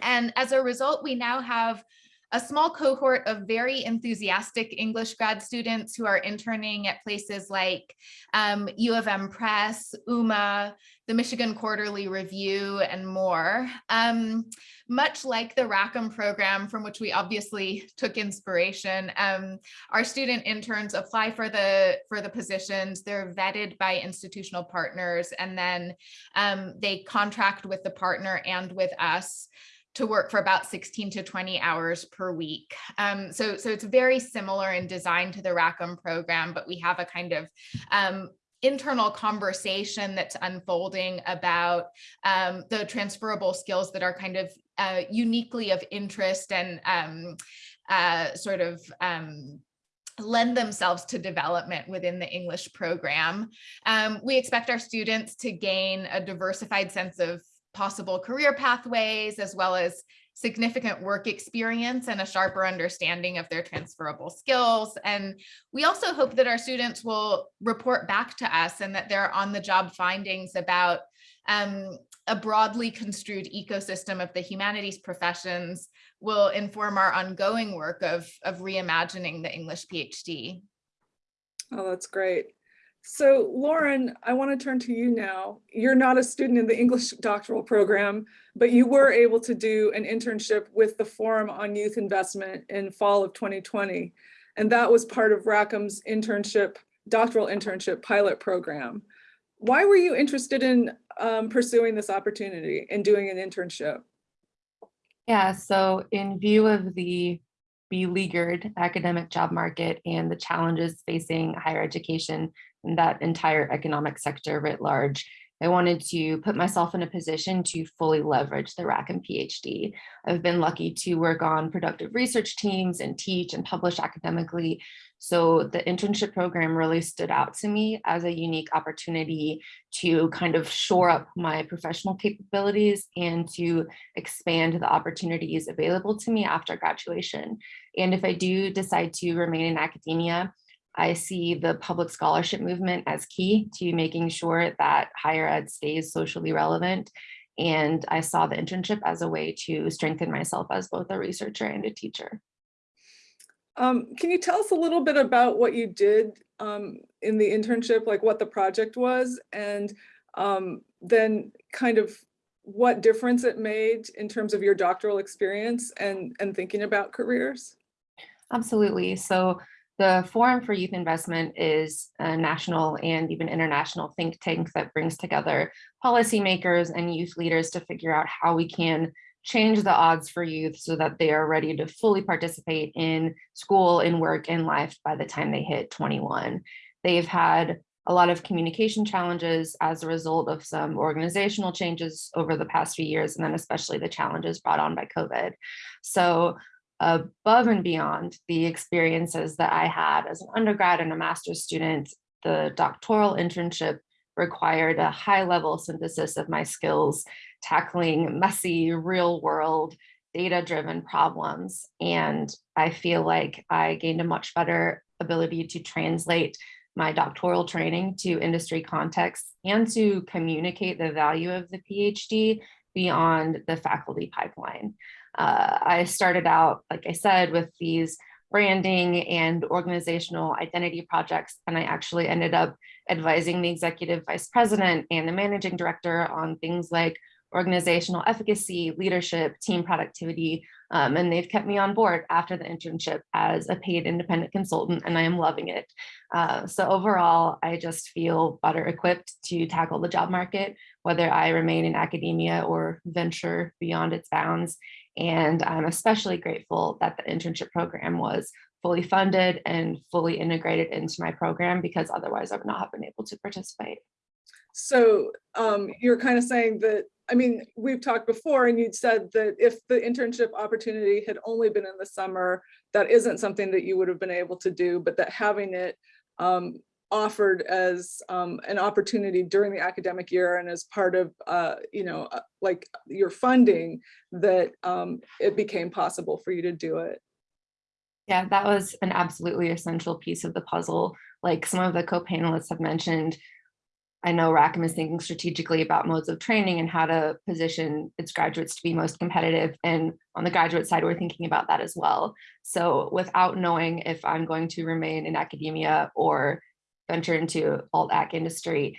And as a result, we now have a small cohort of very enthusiastic English grad students who are interning at places like um, U of M Press, UMMA, the Michigan Quarterly Review, and more. Um, much like the Rackham program, from which we obviously *laughs* took inspiration, um, our student interns apply for the for the positions. They're vetted by institutional partners, and then um, they contract with the partner and with us to work for about 16 to 20 hours per week. Um, so, so it's very similar in design to the Rackham program, but we have a kind of um, internal conversation that's unfolding about um, the transferable skills that are kind of uh, uniquely of interest and um, uh, sort of um, lend themselves to development within the English program. Um, we expect our students to gain a diversified sense of possible career pathways, as well as significant work experience and a sharper understanding of their transferable skills. And we also hope that our students will report back to us and that their on the job findings about um, a broadly construed ecosystem of the humanities professions will inform our ongoing work of, of reimagining the English PhD. Oh, that's great. So Lauren, I want to turn to you now. You're not a student in the English doctoral program, but you were able to do an internship with the Forum on Youth Investment in fall of 2020. And that was part of Rackham's internship, doctoral internship pilot program. Why were you interested in um, pursuing this opportunity and doing an internship? Yeah, so in view of the beleaguered academic job market and the challenges facing higher education and that entire economic sector writ large, I wanted to put myself in a position to fully leverage the Rackham PhD. I've been lucky to work on productive research teams and teach and publish academically. So the internship program really stood out to me as a unique opportunity to kind of shore up my professional capabilities and to expand the opportunities available to me after graduation. And if I do decide to remain in academia, I see the public scholarship movement as key to making sure that higher ed stays socially relevant. And I saw the internship as a way to strengthen myself as both a researcher and a teacher. Um, can you tell us a little bit about what you did um, in the internship, like what the project was, and um, then kind of what difference it made in terms of your doctoral experience and, and thinking about careers? Absolutely. So the Forum for Youth Investment is a national and even international think tank that brings together policymakers and youth leaders to figure out how we can change the odds for youth so that they are ready to fully participate in school, in work, in life by the time they hit 21. They've had a lot of communication challenges as a result of some organizational changes over the past few years, and then especially the challenges brought on by COVID. So above and beyond the experiences that I had as an undergrad and a master's student, the doctoral internship required a high level synthesis of my skills, tackling messy real world data driven problems. And I feel like I gained a much better ability to translate my doctoral training to industry context and to communicate the value of the PhD beyond the faculty pipeline. Uh, I started out, like I said, with these branding and organizational identity projects, and I actually ended up advising the executive vice president and the managing director on things like organizational efficacy, leadership, team productivity, um, and they've kept me on board after the internship as a paid independent consultant, and I am loving it. Uh, so overall, I just feel better equipped to tackle the job market, whether I remain in academia or venture beyond its bounds. And I'm especially grateful that the internship program was fully funded and fully integrated into my program because otherwise I would not have been able to participate. So um, you're kind of saying that I mean, we've talked before and you'd said that if the internship opportunity had only been in the summer, that isn't something that you would have been able to do, but that having it um, offered as um, an opportunity during the academic year and as part of, uh, you know, uh, like your funding, that um, it became possible for you to do it. Yeah, that was an absolutely essential piece of the puzzle. Like some of the co-panelists have mentioned, I know Rackham is thinking strategically about modes of training and how to position its graduates to be most competitive. And on the graduate side, we're thinking about that as well. So without knowing if I'm going to remain in academia or venture into alt ac industry,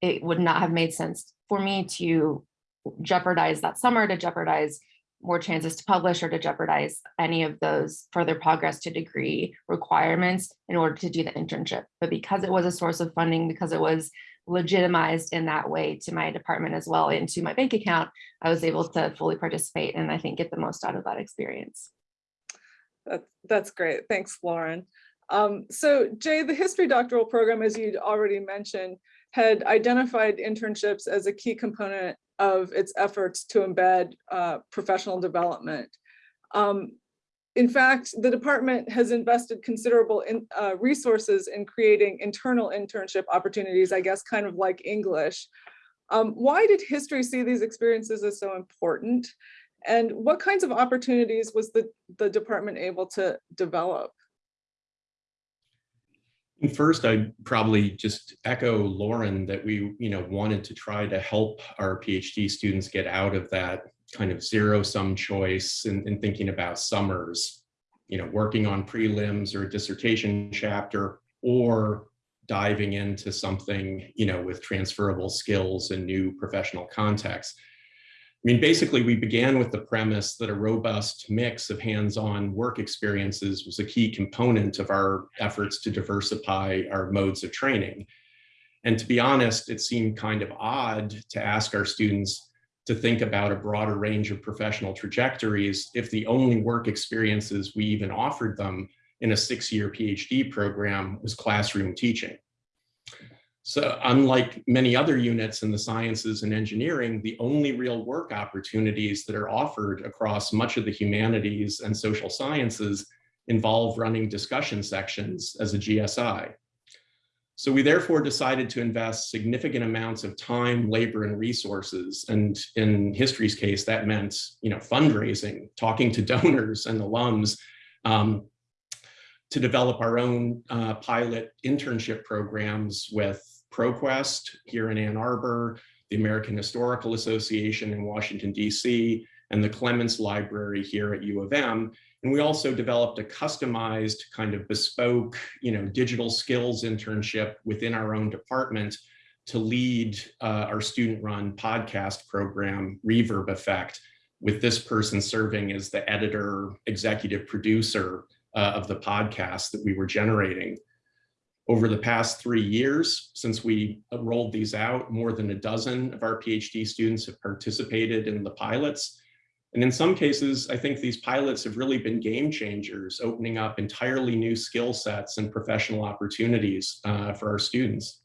it would not have made sense for me to jeopardize that summer, to jeopardize more chances to publish or to jeopardize any of those further progress to degree requirements in order to do the internship. But because it was a source of funding, because it was legitimized in that way to my department as well into my bank account, I was able to fully participate and I think get the most out of that experience. That's, that's great. Thanks, Lauren. Um, so Jay, the history doctoral program, as you'd already mentioned, had identified internships as a key component of its efforts to embed uh, professional development. Um, in fact, the department has invested considerable in, uh, resources in creating internal internship opportunities, I guess kind of like English. Um, why did history see these experiences as so important? And what kinds of opportunities was the, the department able to develop? First, I'd probably just echo Lauren that we, you know, wanted to try to help our PhD students get out of that kind of zero sum choice and thinking about summers, you know, working on prelims or a dissertation chapter or diving into something, you know, with transferable skills and new professional contexts. I mean, basically, we began with the premise that a robust mix of hands-on work experiences was a key component of our efforts to diversify our modes of training. And to be honest, it seemed kind of odd to ask our students to think about a broader range of professional trajectories if the only work experiences we even offered them in a six-year PhD program was classroom teaching. So unlike many other units in the sciences and engineering, the only real work opportunities that are offered across much of the humanities and social sciences involve running discussion sections as a GSI. So we therefore decided to invest significant amounts of time, labor, and resources. And in history's case, that meant you know, fundraising, talking to *laughs* donors and alums, um, to develop our own uh, pilot internship programs with ProQuest here in Ann Arbor, the American Historical Association in Washington, DC, and the Clements Library here at U of M. And we also developed a customized kind of bespoke, you know, digital skills internship within our own department to lead uh, our student-run podcast program, Reverb Effect, with this person serving as the editor, executive producer uh, of the podcast that we were generating. Over the past three years, since we rolled these out, more than a dozen of our PhD students have participated in the pilots. And in some cases, I think these pilots have really been game changers, opening up entirely new skill sets and professional opportunities uh, for our students.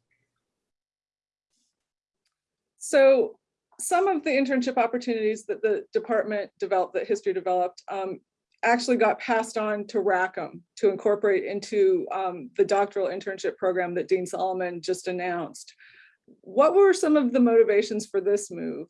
So some of the internship opportunities that the department developed, that history developed, um, actually got passed on to Rackham to incorporate into um, the doctoral internship program that Dean Solomon just announced. What were some of the motivations for this move?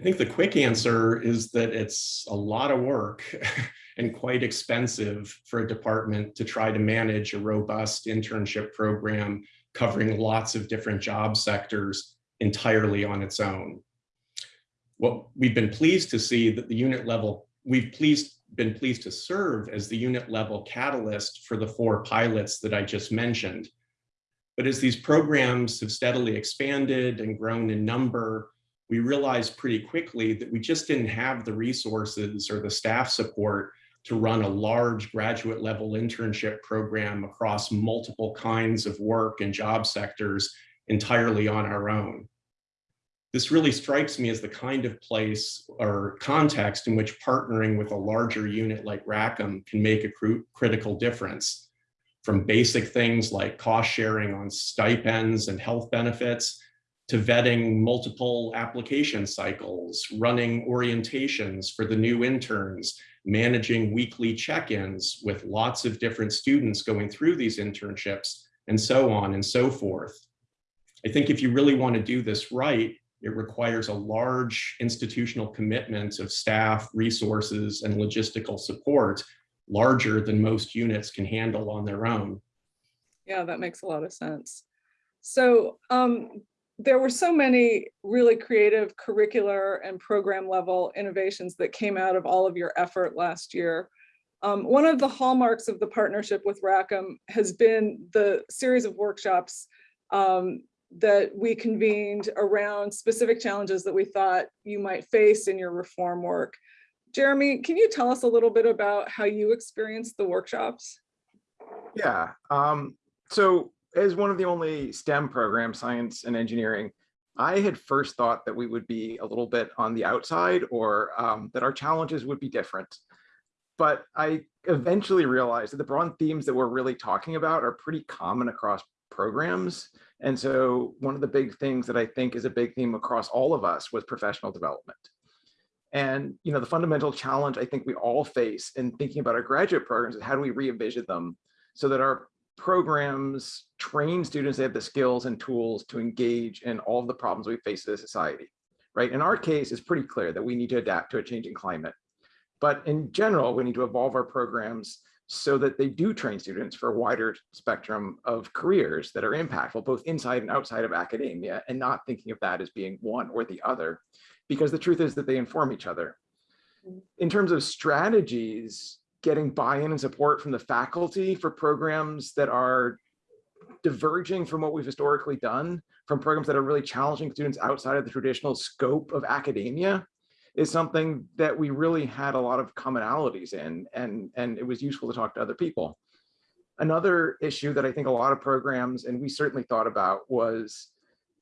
I think the quick answer is that it's a lot of work *laughs* and quite expensive for a department to try to manage a robust internship program covering lots of different job sectors entirely on its own. What we've been pleased to see that the unit level, we've pleased, been pleased to serve as the unit level catalyst for the four pilots that I just mentioned. But as these programs have steadily expanded and grown in number, we realized pretty quickly that we just didn't have the resources or the staff support to run a large graduate level internship program across multiple kinds of work and job sectors entirely on our own. This really strikes me as the kind of place or context in which partnering with a larger unit like Rackham can make a cr critical difference. From basic things like cost sharing on stipends and health benefits to vetting multiple application cycles, running orientations for the new interns, managing weekly check-ins with lots of different students going through these internships, and so on and so forth. I think if you really want to do this right, it requires a large institutional commitment of staff, resources, and logistical support, larger than most units can handle on their own. Yeah, that makes a lot of sense. So um, there were so many really creative curricular and program level innovations that came out of all of your effort last year. Um, one of the hallmarks of the partnership with Rackham has been the series of workshops um, that we convened around specific challenges that we thought you might face in your reform work. Jeremy, can you tell us a little bit about how you experienced the workshops? Yeah, um, so as one of the only STEM programs, science and engineering, I had first thought that we would be a little bit on the outside or um, that our challenges would be different. But I eventually realized that the broad themes that we're really talking about are pretty common across programs. And so one of the big things that I think is a big theme across all of us was professional development. And you know, the fundamental challenge I think we all face in thinking about our graduate programs is how do we re-envision them so that our programs train students they have the skills and tools to engage in all of the problems we face as a society, right? In our case, it's pretty clear that we need to adapt to a changing climate. But in general, we need to evolve our programs so that they do train students for a wider spectrum of careers that are impactful, both inside and outside of academia, and not thinking of that as being one or the other, because the truth is that they inform each other. Mm-hmm. In terms of strategies, getting buy-in and support from the faculty for programs that are diverging from what we've historically done, from programs that are really challenging students outside of the traditional scope of academia, is something that we really had a lot of commonalities in, and, and it was useful to talk to other people. Another issue that I think a lot of programs, and we certainly thought about, was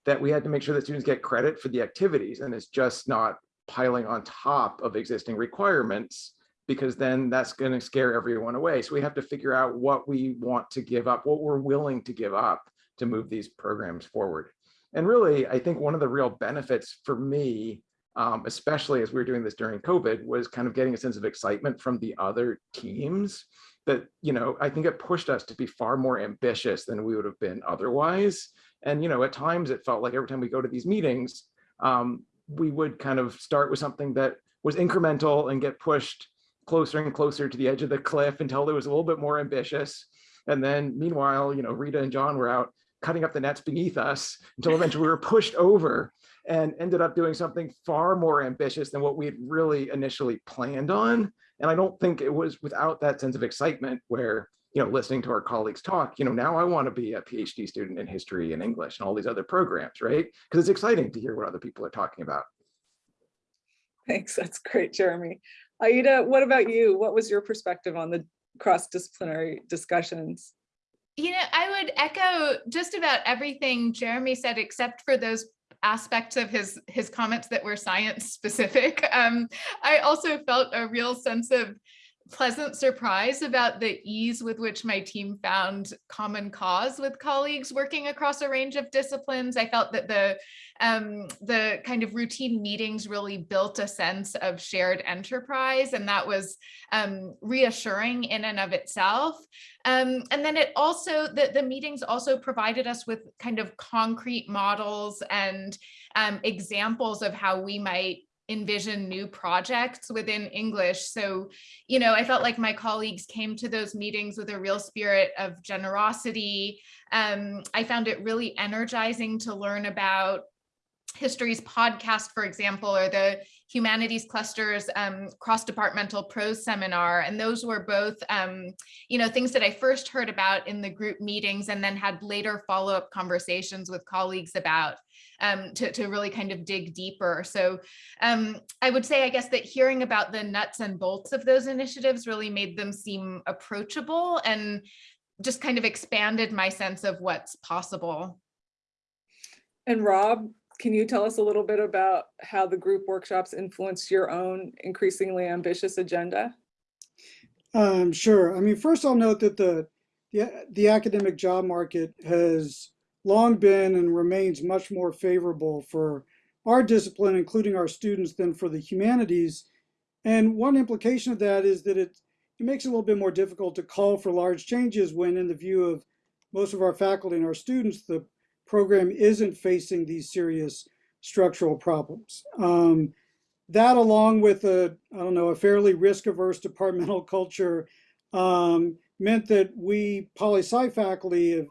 that we had to make sure that students get credit for the activities, and it's just not piling on top of existing requirements, because then that's going to scare everyone away. So we have to figure out what we want to give up, what we're willing to give up to move these programs forward. And really, I think one of the real benefits for me um, especially as we were doing this during COVID, was kind of getting a sense of excitement from the other teams that, you know, I think it pushed us to be far more ambitious than we would have been otherwise. And, you know, at times it felt like every time we go to these meetings, um, we would kind of start with something that was incremental and get pushed closer and closer to the edge of the cliff until it was a little bit more ambitious. And then meanwhile, you know, Rita and John were out cutting up the nets beneath us until eventually we were pushed over and ended up doing something far more ambitious than what we had really initially planned on. And I don't think it was without that sense of excitement where, you know, listening to our colleagues talk, you know, now I want to be a PhD student in history and English and all these other programs, right? Because it's exciting to hear what other people are talking about. Thanks, that's great, Jeremy. Aida, what about you? What was your perspective on the cross-disciplinary discussions? You know, I would echo just about everything Jeremy said, except for those aspects of his his comments that were science specific. *laughs* Um, I also felt a real sense of pleasant surprise about the ease with which my team found common cause with colleagues working across a range of disciplines. I felt that the um, the kind of routine meetings really built a sense of shared enterprise and that was um, reassuring in and of itself. Um, and then it also, the, the meetings also provided us with kind of concrete models and um, examples of how we might envision new projects within English. So, you know, I felt like my colleagues came to those meetings with a real spirit of generosity. Um, I found it really energizing to learn about History's podcast, for example, or the Humanities Cluster's um, cross-departmental prose seminar. And those were both, um, you know, things that I first heard about in the group meetings and then had later follow-up conversations with colleagues about um, to, to really kind of dig deeper. So um, I would say, I guess, that hearing about the nuts and bolts of those initiatives really made them seem approachable and just kind of expanded my sense of what's possible. And Rob, can you tell us a little bit about how the group workshops influenced your own increasingly ambitious agenda? Um, sure. I mean, first I'll note that the, the, the academic job market has long been and remains much more favorable for our discipline, including our students, than for the humanities. And one implication of that is that it, it makes it a little bit more difficult to call for large changes when in the view of most of our faculty and our students, the program isn't facing these serious structural problems. Um, that along with a, I don't know, a fairly risk averse departmental culture um, meant that we poli-sci faculty have,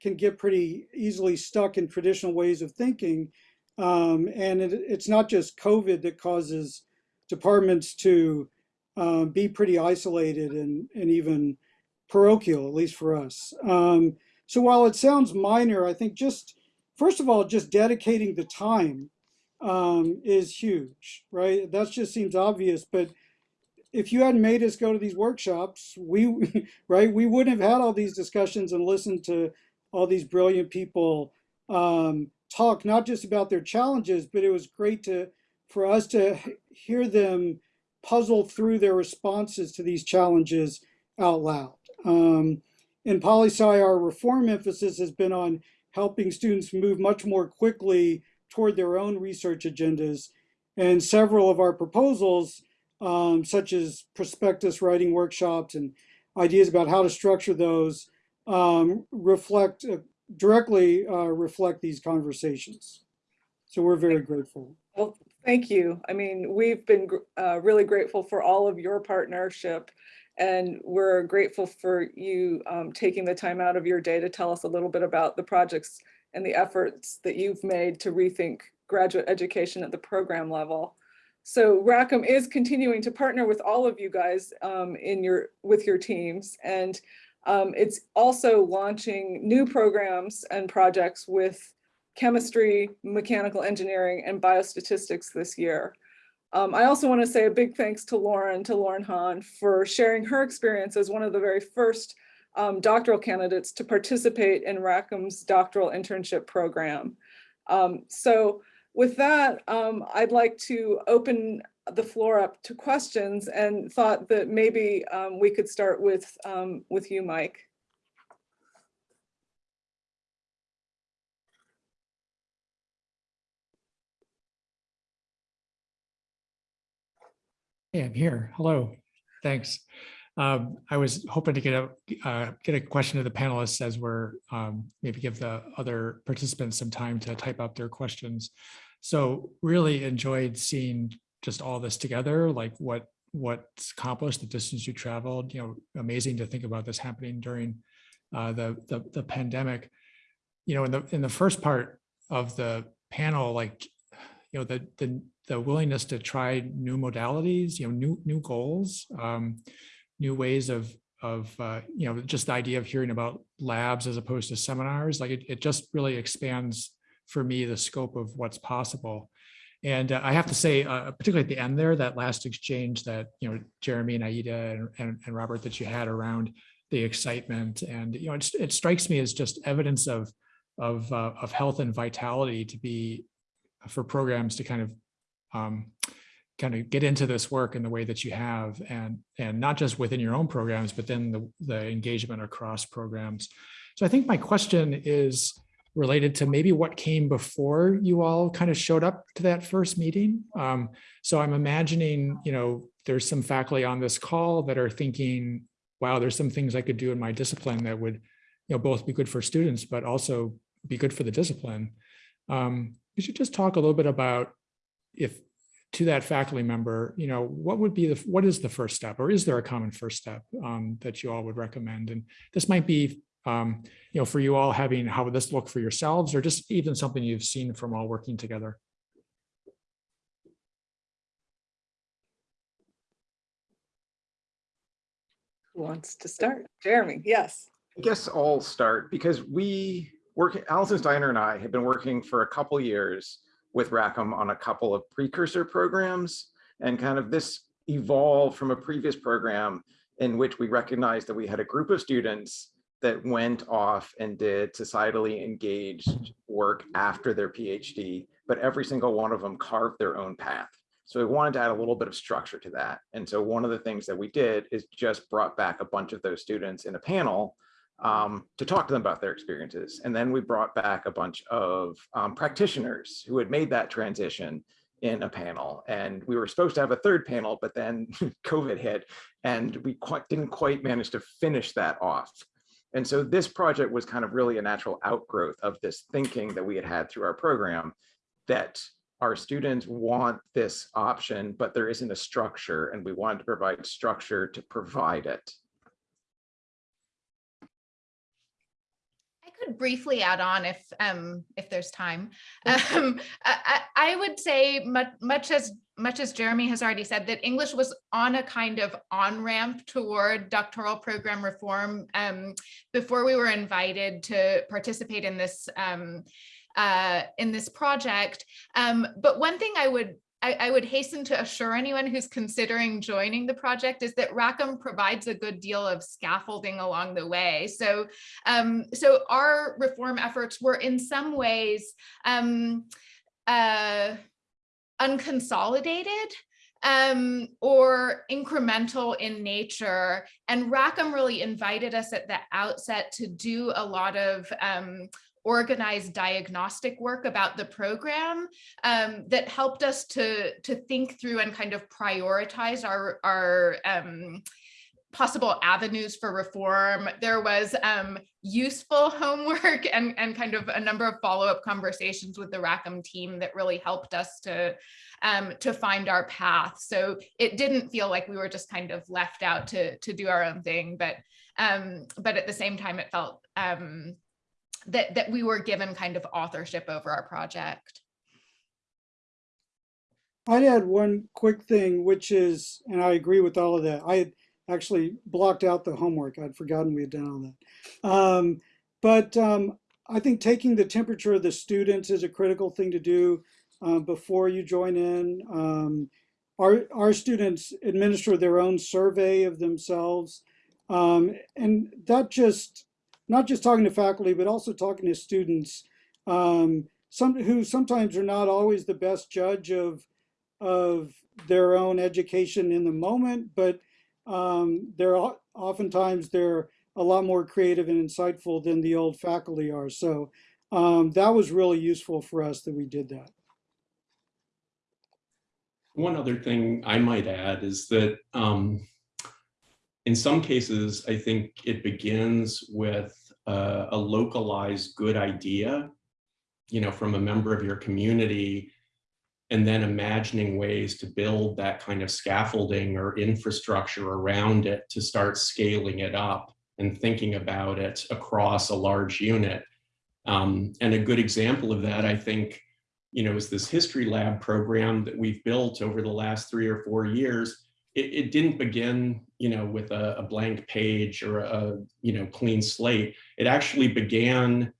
can get pretty easily stuck in traditional ways of thinking. Um, and it, it's not just COVID that causes departments to um, be pretty isolated and, and even parochial, at least for us. Um, so while it sounds minor, I think just, first of all, just dedicating the time um, is huge, right? That just seems obvious, but if you hadn't made us go to these workshops, we, *laughs* right, we wouldn't have had all these discussions and listened to all these brilliant people um, talk, not just about their challenges, but it was great to, for us to hear them puzzle through their responses to these challenges out loud. Um, in poli-sci, our reform emphasis has been on helping students move much more quickly toward their own research agendas. And several of our proposals, um, such as prospectus writing workshops and ideas about how to structure those, um, reflect uh, directly uh, reflect these conversations. So we're very grateful. Well, thank you. I mean, we've been uh, really grateful for all of your partnership and we're grateful for you um, taking the time out of your day to tell us a little bit about the projects and the efforts that you've made to rethink graduate education at the program level. So Rackham is continuing to partner with all of you guys um, in your with your teams and um, it's also launching new programs and projects with chemistry, mechanical engineering, and biostatistics this year. Um, I also want to say a big thanks to Lauren, to Lauren Hahn, for sharing her experience as one of the very first um, doctoral candidates to participate in Rackham's doctoral internship program. Um, so with that, um, I'd like to open the floor up to questions and thought that maybe um, we could start with, um, with you, Mike. Hey, I'm here. Hello. Thanks. Um, I was hoping to get a uh, get a question to the panelists as we're um, maybe give the other participants some time to type up their questions. So really enjoyed seeing just all this together, like what what's accomplished, the distance you traveled. You know, amazing to think about this happening during uh, the, the the pandemic. You know, in the in the first part of the panel, like you know the the the willingness to try new modalities, you know, new new goals, um, new ways of of uh, you know just the idea of hearing about labs as opposed to seminars. Like it, it just really expands for me the scope of what's possible. And uh, I have to say, uh, particularly at the end there, that last exchange that you know Jeremy and Aida and, and, and Robert that you had around the excitement, and you know it, it strikes me as just evidence of of uh, of health and vitality to be for programs to kind of um, kind of get into this work in the way that you have and and not just within your own programs but then the, the engagement across programs. So i think my question is related to maybe what came before you all kind of showed up to that first meeting um, so i'm imagining you know there's some faculty on this call that are thinking wow there's some things i could do in my discipline that would you know both be good for students but also be good for the discipline um, you should just talk a little bit about if to that faculty member, you know, what would be the, what is the first step or is there a common first step um, that you all would recommend? And this might be, um, you know, for you all having, how would this look for yourselves or just even something you've seen from all working together? Who wants to start? Jeremy, yes. I guess I'll start because we work, Allison Steiner and I have been working for a couple years with Rackham on a couple of precursor programs and kind of this evolved from a previous program in which we recognized that we had a group of students that went off and did societally engaged work after their PhD, but every single one of them carved their own path. So we wanted to add a little bit of structure to that. And so one of the things that we did is just brought back a bunch of those students in a panel um, to talk to them about their experiences. And then we brought back a bunch of um, practitioners who had made that transition in a panel. And we were supposed to have a third panel, but then *laughs* COVID hit and we quite, didn't quite manage to finish that off. And so this project was kind of really a natural outgrowth of this thinking that we had had through our program that our students want this option, but there isn't a structure and we wanted to provide structure to provide it. I could briefly add on if um if there's time. Um, I, I I would say much much as much as Jeremy has already said that English was on a kind of on ramp toward doctoral program reform um, before we were invited to participate in this um, uh, in this project. Um, but one thing I would I, I, would hasten to assure anyone who's considering joining the project is that Rackham provides a good deal of scaffolding along the way. So, um, so our reform efforts were in some ways um, uh, unconsolidated um, or incremental in nature. And Rackham really invited us at the outset to do a lot of um, organized diagnostic work about the program um, that helped us to, to think through and kind of prioritize our, our um, possible avenues for reform. There was um, useful *laughs* homework and, and kind of a number of follow-up conversations with the Rackham team that really helped us to, um, to find our path. So it didn't feel like we were just kind of left out to, to do our own thing, but, um, but at the same time, it felt um, that, that we were given kind of authorship over our project. I'd add one quick thing, which is, and I agree with all of that. I actually blocked out the homework. I'd forgotten we had done all that. Um, but um, I think taking the temperature of the students is a critical thing to do uh, before you join in. Um, our, our students administer their own survey of themselves. Um, and that just, not just talking to faculty, but also talking to students um, some, who sometimes are not always the best judge of, of their own education in the moment, but um, they're oftentimes they're a lot more creative and insightful than the old faculty are. So um, that was really useful for us that we did that. One other thing I might add is that um, in some cases, I think it begins with uh, a localized good idea, you know, from a member of your community and then imagining ways to build that kind of scaffolding or infrastructure around it to start scaling it up and thinking about it across a large unit. Um, and a good example of that, I think, you know, is this history lab program that we've built over the last three or four years. It, it didn't begin, you know, with a, a blank page or a, you know, clean slate. It actually began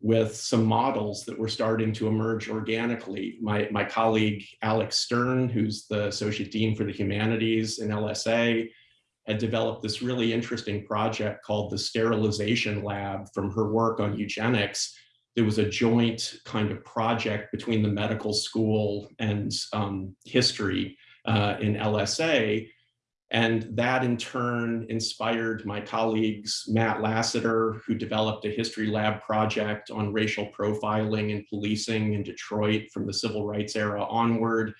with some models that were starting to emerge organically. My, my colleague, Alex Stern, who's the Associate Dean for the Humanities in LSA, had developed this really interesting project called the Sterilization Lab from her work on eugenics. There was a joint kind of project between the medical school and um, history uh, in LSA and that in turn inspired my colleagues, Matt Lassiter, who developed a history lab project on racial profiling and policing in Detroit from the civil rights era onward.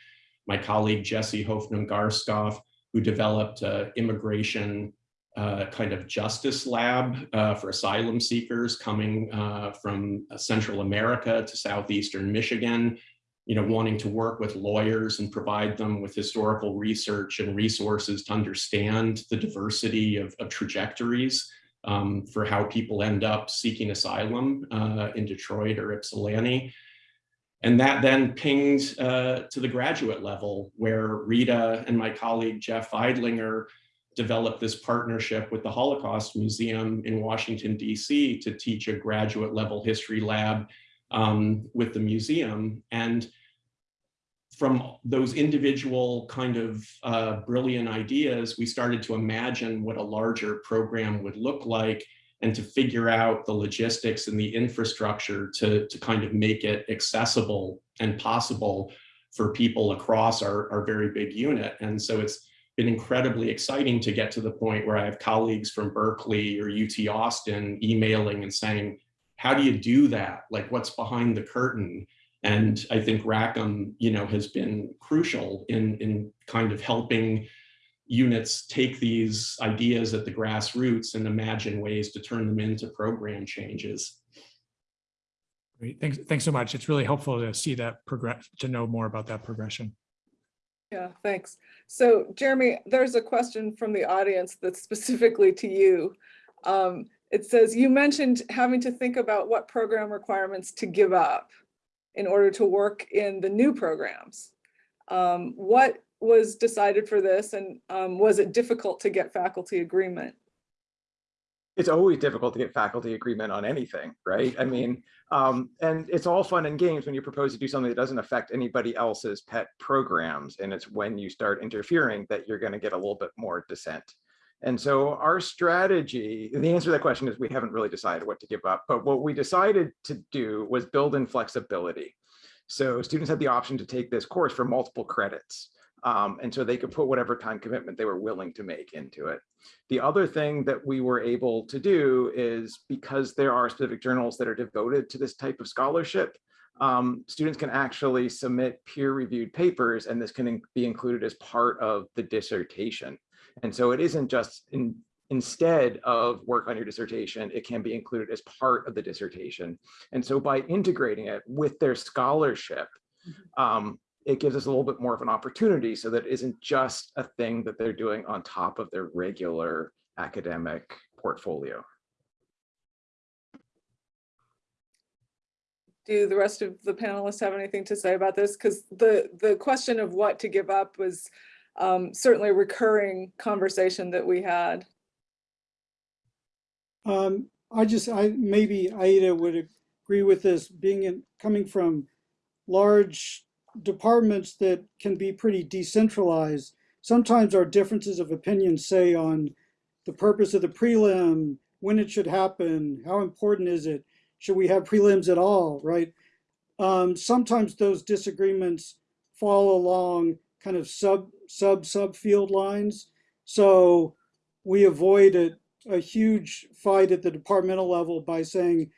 My colleague, Jesse Hoffnung-Garskof, who developed an immigration uh, kind of justice lab uh, for asylum seekers coming uh, from Central America to Southeastern Michigan you know, wanting to work with lawyers and provide them with historical research and resources to understand the diversity of, of trajectories um, for how people end up seeking asylum uh, in Detroit or Ypsilanti. And that then pinged uh, to the graduate level where Rita and my colleague Jeff Veidlinger developed this partnership with the Holocaust Museum in Washington, DC to teach a graduate level history lab um, with the museum. And from those individual kind of uh, brilliant ideas, we started to imagine what a larger program would look like and to figure out the logistics and the infrastructure to, to kind of make it accessible and possible for people across our, our very big unit. And so it's been incredibly exciting to get to the point where I have colleagues from Berkeley or UT Austin emailing and saying, how do you do that? Like what's behind the curtain? And I think Rackham, you know, has been crucial in, in kind of helping units take these ideas at the grassroots and imagine ways to turn them into program changes. Great. Thanks, thanks so much. It's really helpful to see that progress, to know more about that progression. Yeah, thanks. So Jeremy, there's a question from the audience that's specifically to you. Um, it says, you mentioned having to think about what program requirements to give up in order to work in the new programs. Um, what was decided for this and um, was it difficult to get faculty agreement? it's always difficult to get faculty agreement on anything, right? I mean, um, and it's all fun and games when you propose to do something that doesn't affect anybody else's pet programs. And it's when you start interfering that you're going to get a little bit more dissent. And so our strategy, the answer to that question is we haven't really decided what to give up, but what we decided to do was build in flexibility. So students had the option to take this course for multiple credits. Um, and so they could put whatever time commitment they were willing to make into it. The other thing that we were able to do is because there are specific journals that are devoted to this type of scholarship, um, students can actually submit peer-reviewed papers and this can be included as part of the dissertation. And so it isn't just in, instead of work on your dissertation, it can be included as part of the dissertation. And so by integrating it with their scholarship, um, it gives us a little bit more of an opportunity so that it isn't just a thing that they're doing on top of their regular academic portfolio. Do the rest of the panelists have anything to say about this? Because the, the question of what to give up was um, certainly a recurring conversation that we had. Um, I just, I, maybe Aida would agree with this, being in, coming from large departments that can be pretty decentralized. Sometimes our differences of opinion say on the purpose of the prelim, when it should happen, how important is it, should we have prelims at all, right? Um, sometimes those disagreements fall along kind of sub, sub, subfield lines. So we avoid a, a huge fight at the departmental level by saying,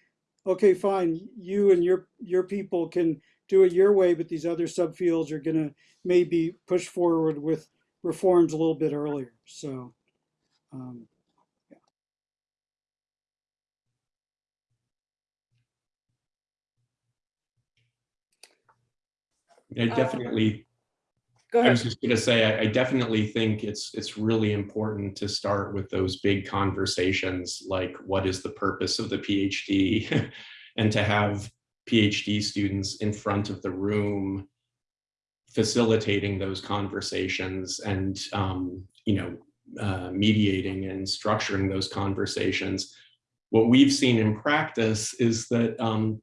okay, fine, you and your, your people can do it your way, but these other subfields are going to maybe push forward with reforms a little bit earlier. So, um, yeah. I definitely Go I was just going to say, I, I definitely think it's it's really important to start with those big conversations, like what is the purpose of the PhD, *laughs* and to have PhD students in front of the room facilitating those conversations and um, you know uh, mediating and structuring those conversations. What we've seen in practice is that um,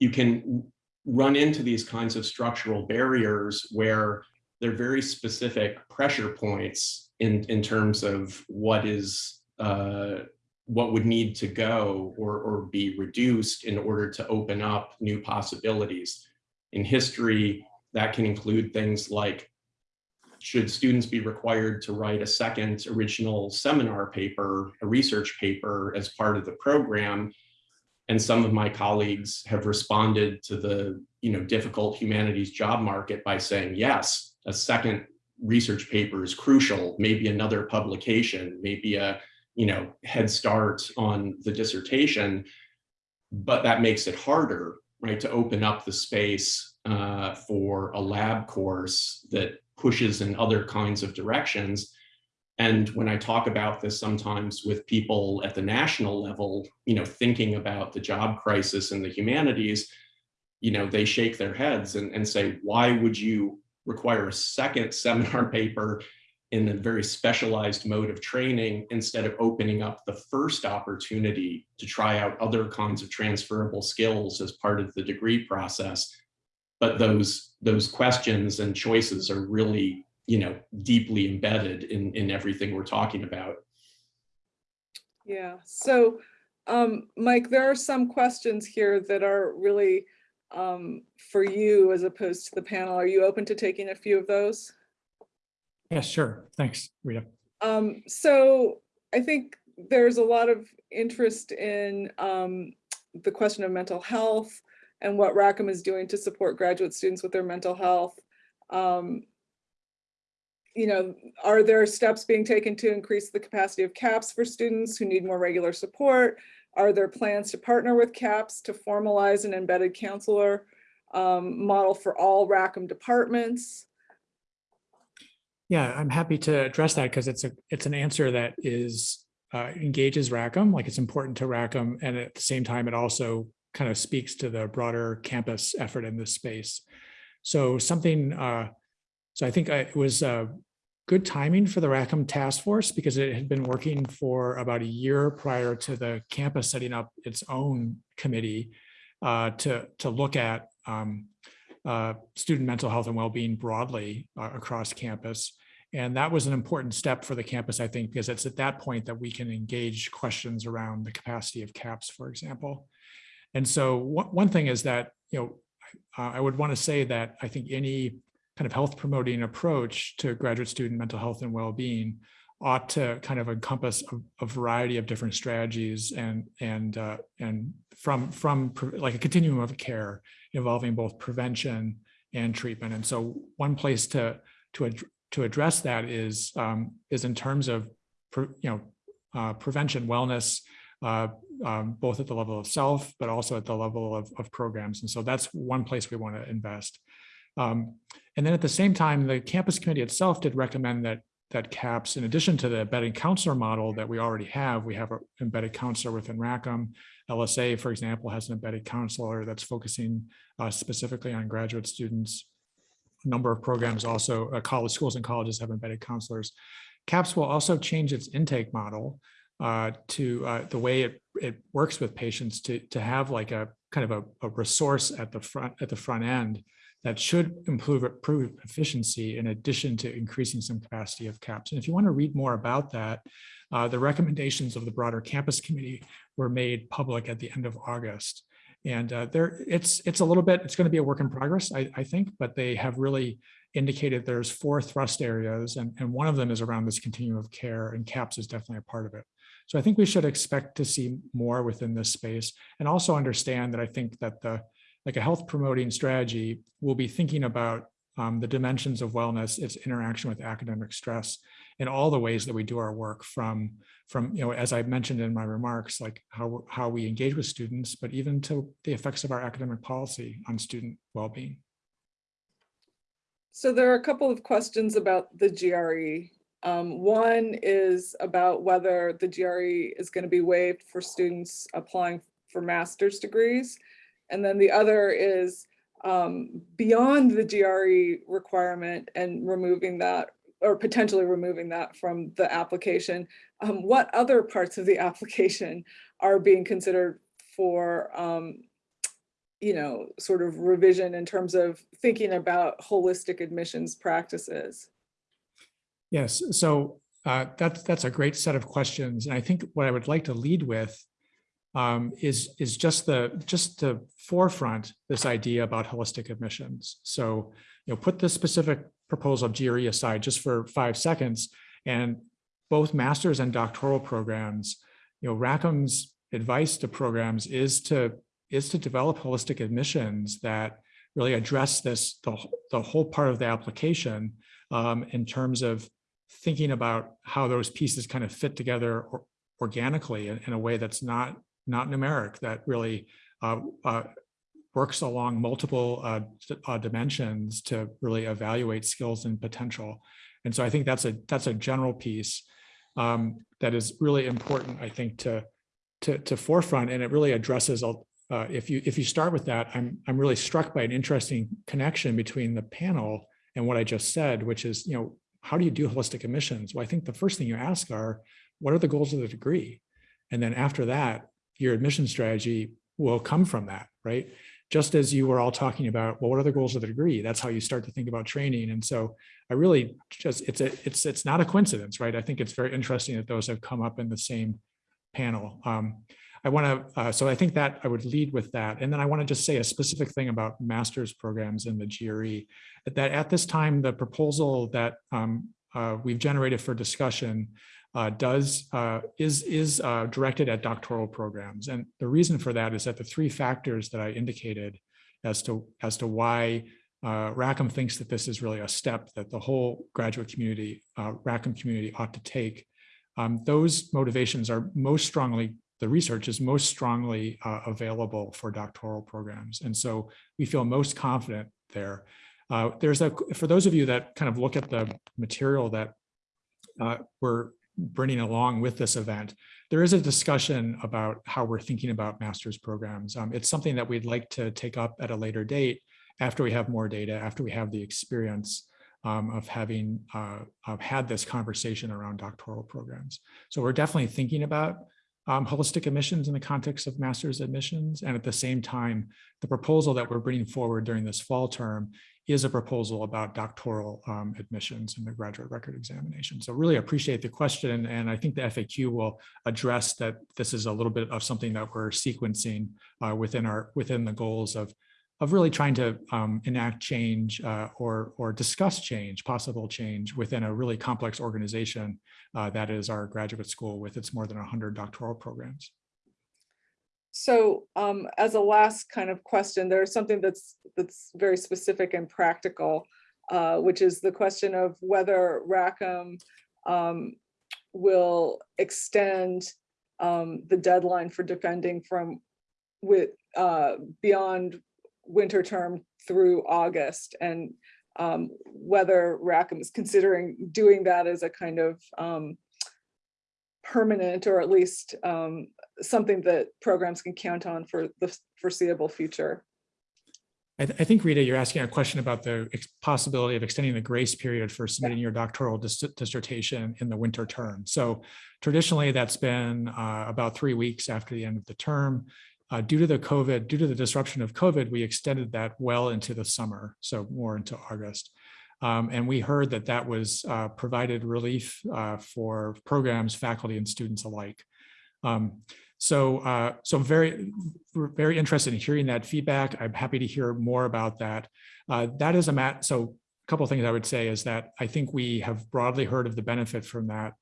you can run into these kinds of structural barriers where they're very specific pressure points in, in terms of what is uh, what would need to go or, or be reduced in order to open up new possibilities. In history, that can include things like, should students be required to write a second original seminar paper, a research paper as part of the program, and some of my colleagues have responded to the you know difficult humanities job market by saying yes a second research paper is crucial maybe another publication maybe a you know head start on the dissertation but that makes it harder right to open up the space uh, for a lab course that pushes in other kinds of directions and when I talk about this sometimes with people at the national level, you know, thinking about the job crisis in the humanities, you know, they shake their heads and, and say, why would you require a second *laughs* seminar paper in a very specialized mode of training instead of opening up the first opportunity to try out other kinds of transferable skills as part of the degree process. But those, those questions and choices are really you know, deeply embedded in, in everything we're talking about. Yeah, so um, Mike, there are some questions here that are really um, for you as opposed to the panel. Are you open to taking a few of those? Yeah, sure. Thanks, Rita. Um, so I think there's a lot of interest in um, the question of mental health and what Rackham is doing to support graduate students with their mental health. Um, you know, are there steps being taken to increase the capacity of CAPS for students who need more regular support? Are there plans to partner with CAPS to formalize an embedded counselor um, model for all Rackham departments? Yeah, I'm happy to address that because it's a, it's an answer that is, uh, engages Rackham, like it's important to Rackham. And at the same time, it also kind of speaks to the broader campus effort in this space. So something, uh, so I think it was uh, good timing for the Rackham Task Force because it had been working for about a year prior to the campus setting up its own committee uh, to, to look at um, uh, student mental health and well-being broadly uh, across campus. And that was an important step for the campus, I think, because it's at that point that we can engage questions around the capacity of CAPS, for example. And so one, thing is that, you know, I would want to say that I think any kind of health promoting approach to graduate student mental health and well-being ought to kind of encompass a, a variety of different strategies and and uh, and from from like a continuum of care involving both prevention and treatment. And so one place to to ad- to address that is um, is in terms of you know uh, prevention wellness uh, um, both at the level of self, but also at the level of, of programs. And so that's one place we want to invest. Um, and then at the same time, the campus committee itself did recommend that that CAPS, in addition to the embedded counselor model that we already have, we have an embedded counselor within Rackham. LSA, for example, has an embedded counselor that's focusing uh, specifically on graduate students. A number of programs also, uh, college schools and colleges have embedded counselors. CAPS will also change its intake model uh, to uh, the way it, it works with patients to, to have like a kind of a, a resource at the front at the front end that should improve, improve efficiency in addition to increasing some capacity of CAPS. And if you want to read more about that, uh, the recommendations of the broader campus committee were made public at the end of August. And uh, there, it's it's a little bit, it's going to be a work in progress, I, I think, but they have really indicated there's four thrust areas, and, and one of them is around this continuum of care, and CAPS is definitely a part of it. So I think we should expect to see more within this space and also understand that I think that the like a health promoting strategy will be thinking about um, the dimensions of wellness, its interaction with academic stress, in all the ways that we do our work from, from you know, as I mentioned in my remarks, like how, how we engage with students, but even to the effects of our academic policy on student well-being. So there are a couple of questions about the GRE. Um, one is about whether the GRE is going to be waived for students applying for master's degrees. And then the other is um, beyond the GRE requirement and removing that or potentially removing that from the application. Um, what other parts of the *laughs* application are being considered for, um, you know, sort of revision in terms of thinking about holistic admissions practices? Yes, so uh, that's that's a great set of questions, and I think what I would like to lead with um, is is just the just the forefront this idea about holistic admissions. So you know, put the specific proposal of GRE aside just for five seconds, and both masters and doctoral programs, you know, Rackham's advice to programs is to is to develop holistic admissions that really address this the, the whole part of the application um, in terms of thinking about how those pieces kind of fit together or, organically in, in, a way that's not not numeric that really uh, uh, works along multiple uh, uh, dimensions to really evaluate skills and potential. And so I think that's a that's a general piece um, that is really important, I think, to to, to forefront, and it really addresses. Uh, if you if you start with that, I'm I'm really struck by an interesting connection between the panel and what I just said, which is you know how do you do holistic admissions? Well, I think the first thing you ask are what are the goals of the degree, and then after that, your admission strategy will come from that, right? Just as you were all talking about, well, what are the goals of the degree? That's how you start to think about training. And so I really just, it's a, it's, it's not a coincidence, right? I think it's very interesting that those have come up in the same panel. Um, I want to, uh, so I think that I would lead with that. And then I want to just say a specific thing about master's programs in the GRE, that at this time, the proposal that um, uh, we've generated for discussion uh, does uh, is is uh, directed at doctoral programs, and the reason for that is that the three factors that I indicated as to as to why uh, Rackham thinks that this is really a step that the whole graduate community, uh, Rackham community, ought to take. Um, those motivations are most strongly the research is most strongly uh, available for doctoral programs, and so we feel most confident there. There's a for those of you that kind of look at the material that uh, we're bringing along with this event, there is a discussion about how we're thinking about master's programs. Um, it's something that we'd like to take up at a later date after we have more data, after we have the experience um, of having uh, of had this conversation around doctoral programs. So we're definitely thinking about um, holistic admissions in the context of master's admissions. And at the same time, the proposal that we're bringing forward during this fall term is a proposal about doctoral um, admissions and the graduate record examination. So really appreciate the question. And I think the FAQ will address that this is a little bit of something that we're sequencing uh, within our within the goals of of really trying to um, enact change uh, or or discuss change, possible change within a really complex organization uh, that is our graduate school with its more than 100 doctoral programs. So um, as a last kind of question, there's something that's that's very specific and practical, uh, which is the question of whether Rackham um, will extend um, the deadline for defending from with uh, beyond winter term through August and um, whether Rackham is considering doing that as a kind of um, permanent or at least um, something that programs can count on for the foreseeable future. I, th I, think, Rita, you're asking a question about the possibility of extending the grace period for submitting your doctoral dis dissertation in the winter term. So traditionally, that's been uh, about three weeks after the end of the term. Uh, due to the COVID, due to the disruption of COVID, we extended that well into the summer, so more into August. Um, and we heard that that was uh, provided relief uh, for programs, faculty, and students alike. Um, so, uh, so I'm very, very interested in hearing that feedback. I'm happy to hear more about that. Uh, that is a mat. So, a couple of things I would say is that I think we have broadly heard of the benefit from that.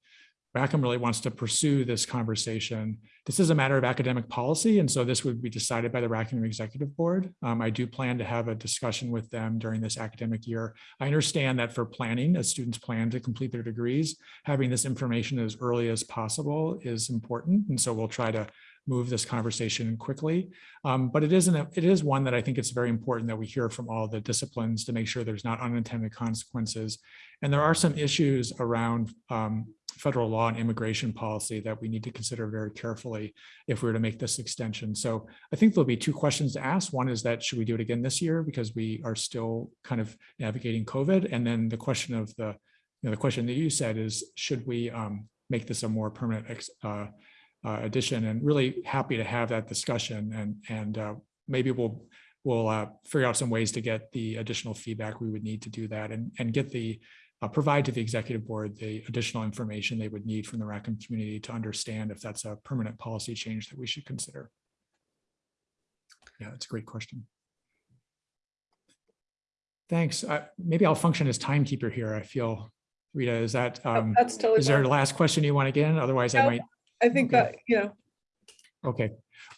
Rackham really wants to pursue this conversation. This is a matter of academic policy, and so this would be decided by the Rackham Executive Board. Um, I do plan to have a discussion with them during this academic year. I understand that for planning, as students plan to complete their degrees, having this information as early as possible is important, and so we'll try to move this conversation quickly. Um, but it isn't, a, it is one that I think it's very important that we hear from all the disciplines to make sure there's not unintended consequences. And there are some issues around um, federal law and immigration policy that we need to consider very carefully if we were to make this extension. So I think there'll be two questions to ask. One is that should we do it again this year because we are still kind of navigating COVID? And then the question of the, you know, the question that you said is, should we um, make this a more permanent uh, uh, addition? And really happy to have that discussion and, and uh, maybe we'll we'll uh, figure out some ways to get the additional feedback we would need to do that and, and get the uh, provide to the executive board the additional information they would need from the Rackham community to understand if that's a permanent policy change that we should consider. Yeah, that's a great question. Thanks. Uh, maybe I'll function as timekeeper here. I feel, Rita, is that, Oh, um, That's totally. is there a last question you want to get in? Otherwise I might, I think okay. that, you know, okay.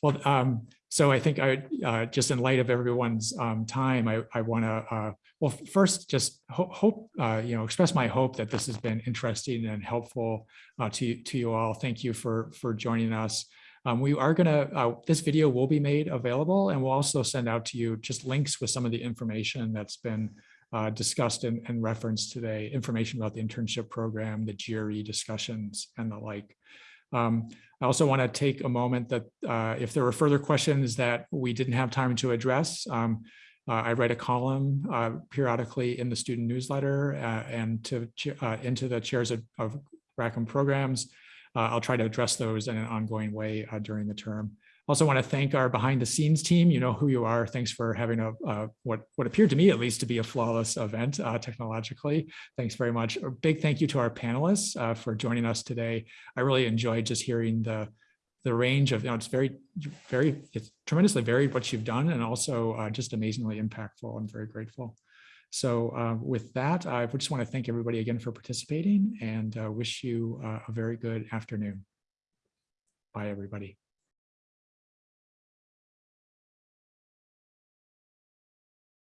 Well, um, so I think I, uh, just in light of everyone's, um, time, I, I want to, uh, well, first, just ho hope, uh, you know, express my hope that this has been interesting and helpful uh, to, to you all. Thank you for, for joining us. Um, we are going to, uh, this video will be made available and we'll also send out to you just links with some of the information that's been uh, discussed and, and referenced today, information about the internship program, the GRE discussions and the like. Um, I also want to take a moment that uh, if there were further questions that we didn't have time to address, um, uh, I write a column uh, periodically in the student newsletter uh, and to uh, into the chairs of, of Rackham programs. Uh, I'll try to address those in an ongoing way during the term. Also want to thank our behind the scenes team. You know who you are. Thanks for having a uh, what what appeared to me at least to be a flawless event uh, technologically. Thanks very much. A big thank you to our panelists uh, for joining us today. I really enjoyed just hearing the the range of, you know, it's very, very, it's tremendously varied what you've done and also uh, just amazingly impactful. I'm very grateful. So uh, with that, I just want to thank everybody again for participating and uh, wish you uh, a very good afternoon. Bye, everybody.